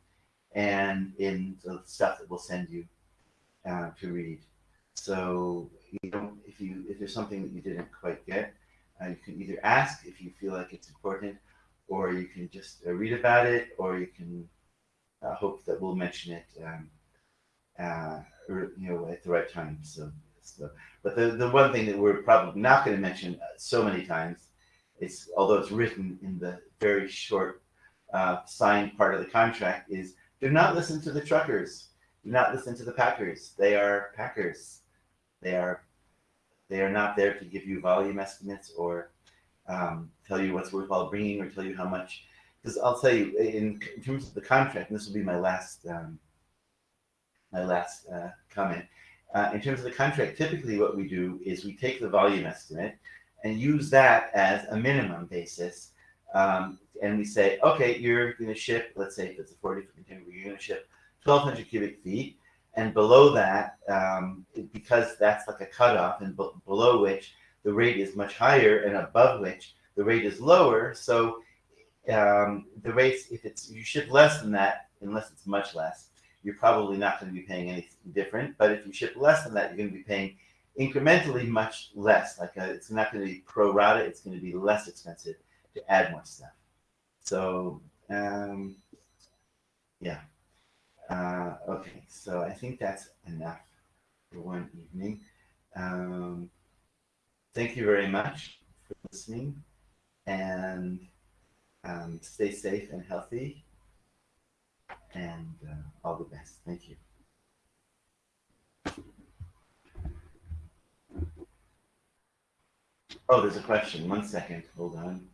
and in the stuff that we'll send you uh, to read. So you don't if you if there's something that you didn't quite get, uh, you can either ask if you feel like it's important, or you can just uh, read about it, or you can uh, hope that we'll mention it, um, uh, or, you know, at the right time. So, so, but the the one thing that we're probably not going to mention uh, so many times is, although it's written in the very short signed part of the contract, is do not listen to the truckers. Do not listen to the packers. They are packers. They are they are not there to give you volume estimates or um, tell you what's worthwhile bringing or tell you how much. Because I'll tell you, in, in, terms of the contract, and this will be my last um, my last uh, comment. Uh, in terms of the contract, typically what we do is we take the volume estimate and use that as a minimum basis. Um, and we say, okay, you're going to ship, let's say if it's a 40 foot container, you're going to ship 1,200 cubic feet. And below that, um, because that's like a cutoff, and below which the rate is much higher, and above which the rate is lower. So um, the rates, if it's you ship less than that, unless it's much less, you're probably not going to be paying anything different. But if you ship less than that, you're going to be paying incrementally much less. Like a, it's not going to be pro rata; it's going to be less expensive to add more stuff. So um, yeah. Uh, okay, so I think that's enough for one evening. Um, thank you very much for listening and um, stay safe and healthy and uh, all the best. Thank you. Oh, there's a question. One second. Hold on.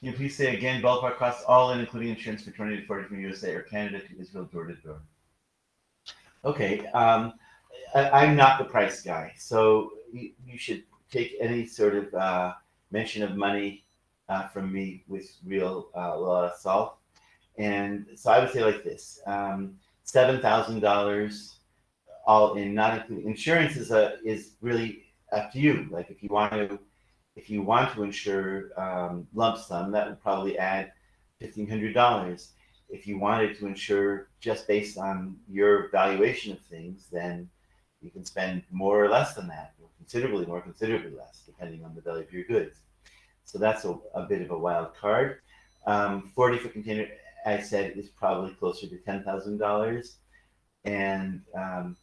Can you please say again ballpark costs all in, including insurance for 20 to 40 from USA or Canada to Israel door to door? Okay, um, I, am not the price guy, so you, you should take any sort of uh, mention of money uh, from me with real uh, a lot of salt. And so I would say like this: um, seven thousand dollars all in, not including insurance is a is really up to you. Like if you want to if you want to insure um, lump sum, that would probably add $1,500. If you wanted to insure just based on your valuation of things, then you can spend more or less than that, or considerably more, considerably less, depending on the value of your goods. So that's a, a bit of a wild card. Um, 40 foot container, I said, is probably closer to $10,000. And um,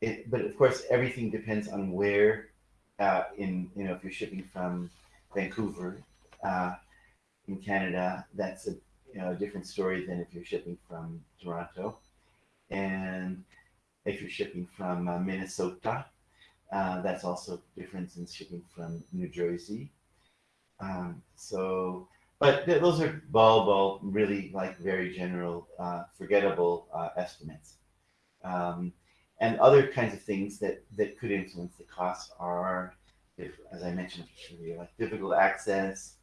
it, but of course, everything depends on where uh, in you know if you're shipping from Vancouver uh, in Canada, that's a you know a different story than if you're shipping from Toronto, and if you're shipping from uh, Minnesota, uh, that's also different than shipping from New Jersey. Um, so, but th- those are ball ball really like very general, uh, forgettable uh, estimates. Um, and other kinds of things that, that could influence the costs are, if, as I mentioned earlier, like difficult access.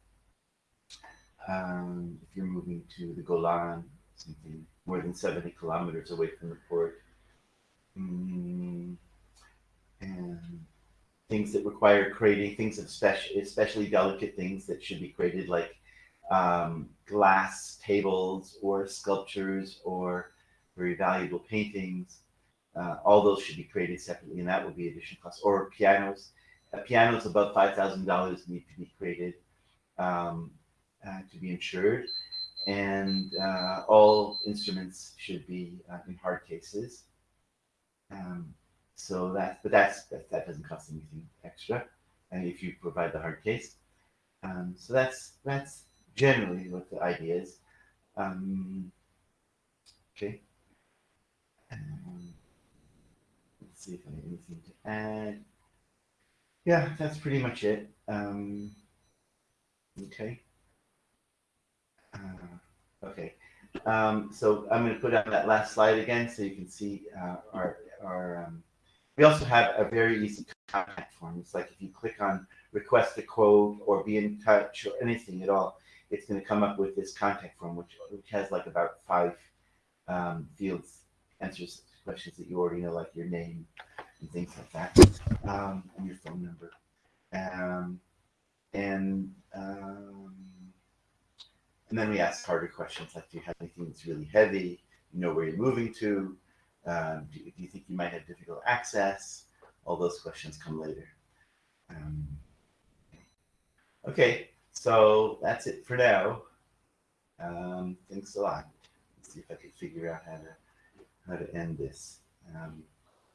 Um, if you're moving to the Golan, something more than 70 kilometers away from the port. Mm, and things that require crating, things of special, especially delicate things that should be crated, like um, glass tables or sculptures or very valuable paintings. Uh, all those should be created separately, and that will be additional costs. Or pianos. Uh, pianos above five thousand dollars need to be created um, uh, to be insured, and uh, all instruments should be uh, in hard cases. Um, so that, but that's that, that doesn't cost anything extra, and if you provide the hard case. Um, so that's that's generally what the idea is. Um, okay. Um, see if I have anything to add. Yeah, that's pretty much it. Um, okay. Uh, okay. Um, so I'm going to put on that last slide again so you can see uh, our, our um, we also have a very easy contact form. It's like if you click on request a quote or be in touch or anything at all, it's going to come up with this contact form, which, which has like about five um, fields answers questions that you already know, like your name and things like that, um, and your phone number. Um, and um, and then we ask harder questions like, do you have anything that's really heavy? You know where you're moving to? Um, do, do you think you might have difficult access? All those questions come later. Um, okay, so that's it for now. Um, thanks a lot. Let's see if I can figure out how to how to end this. Um,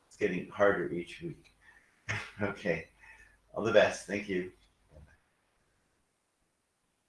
it's getting harder each week. okay, all the best. Thank you.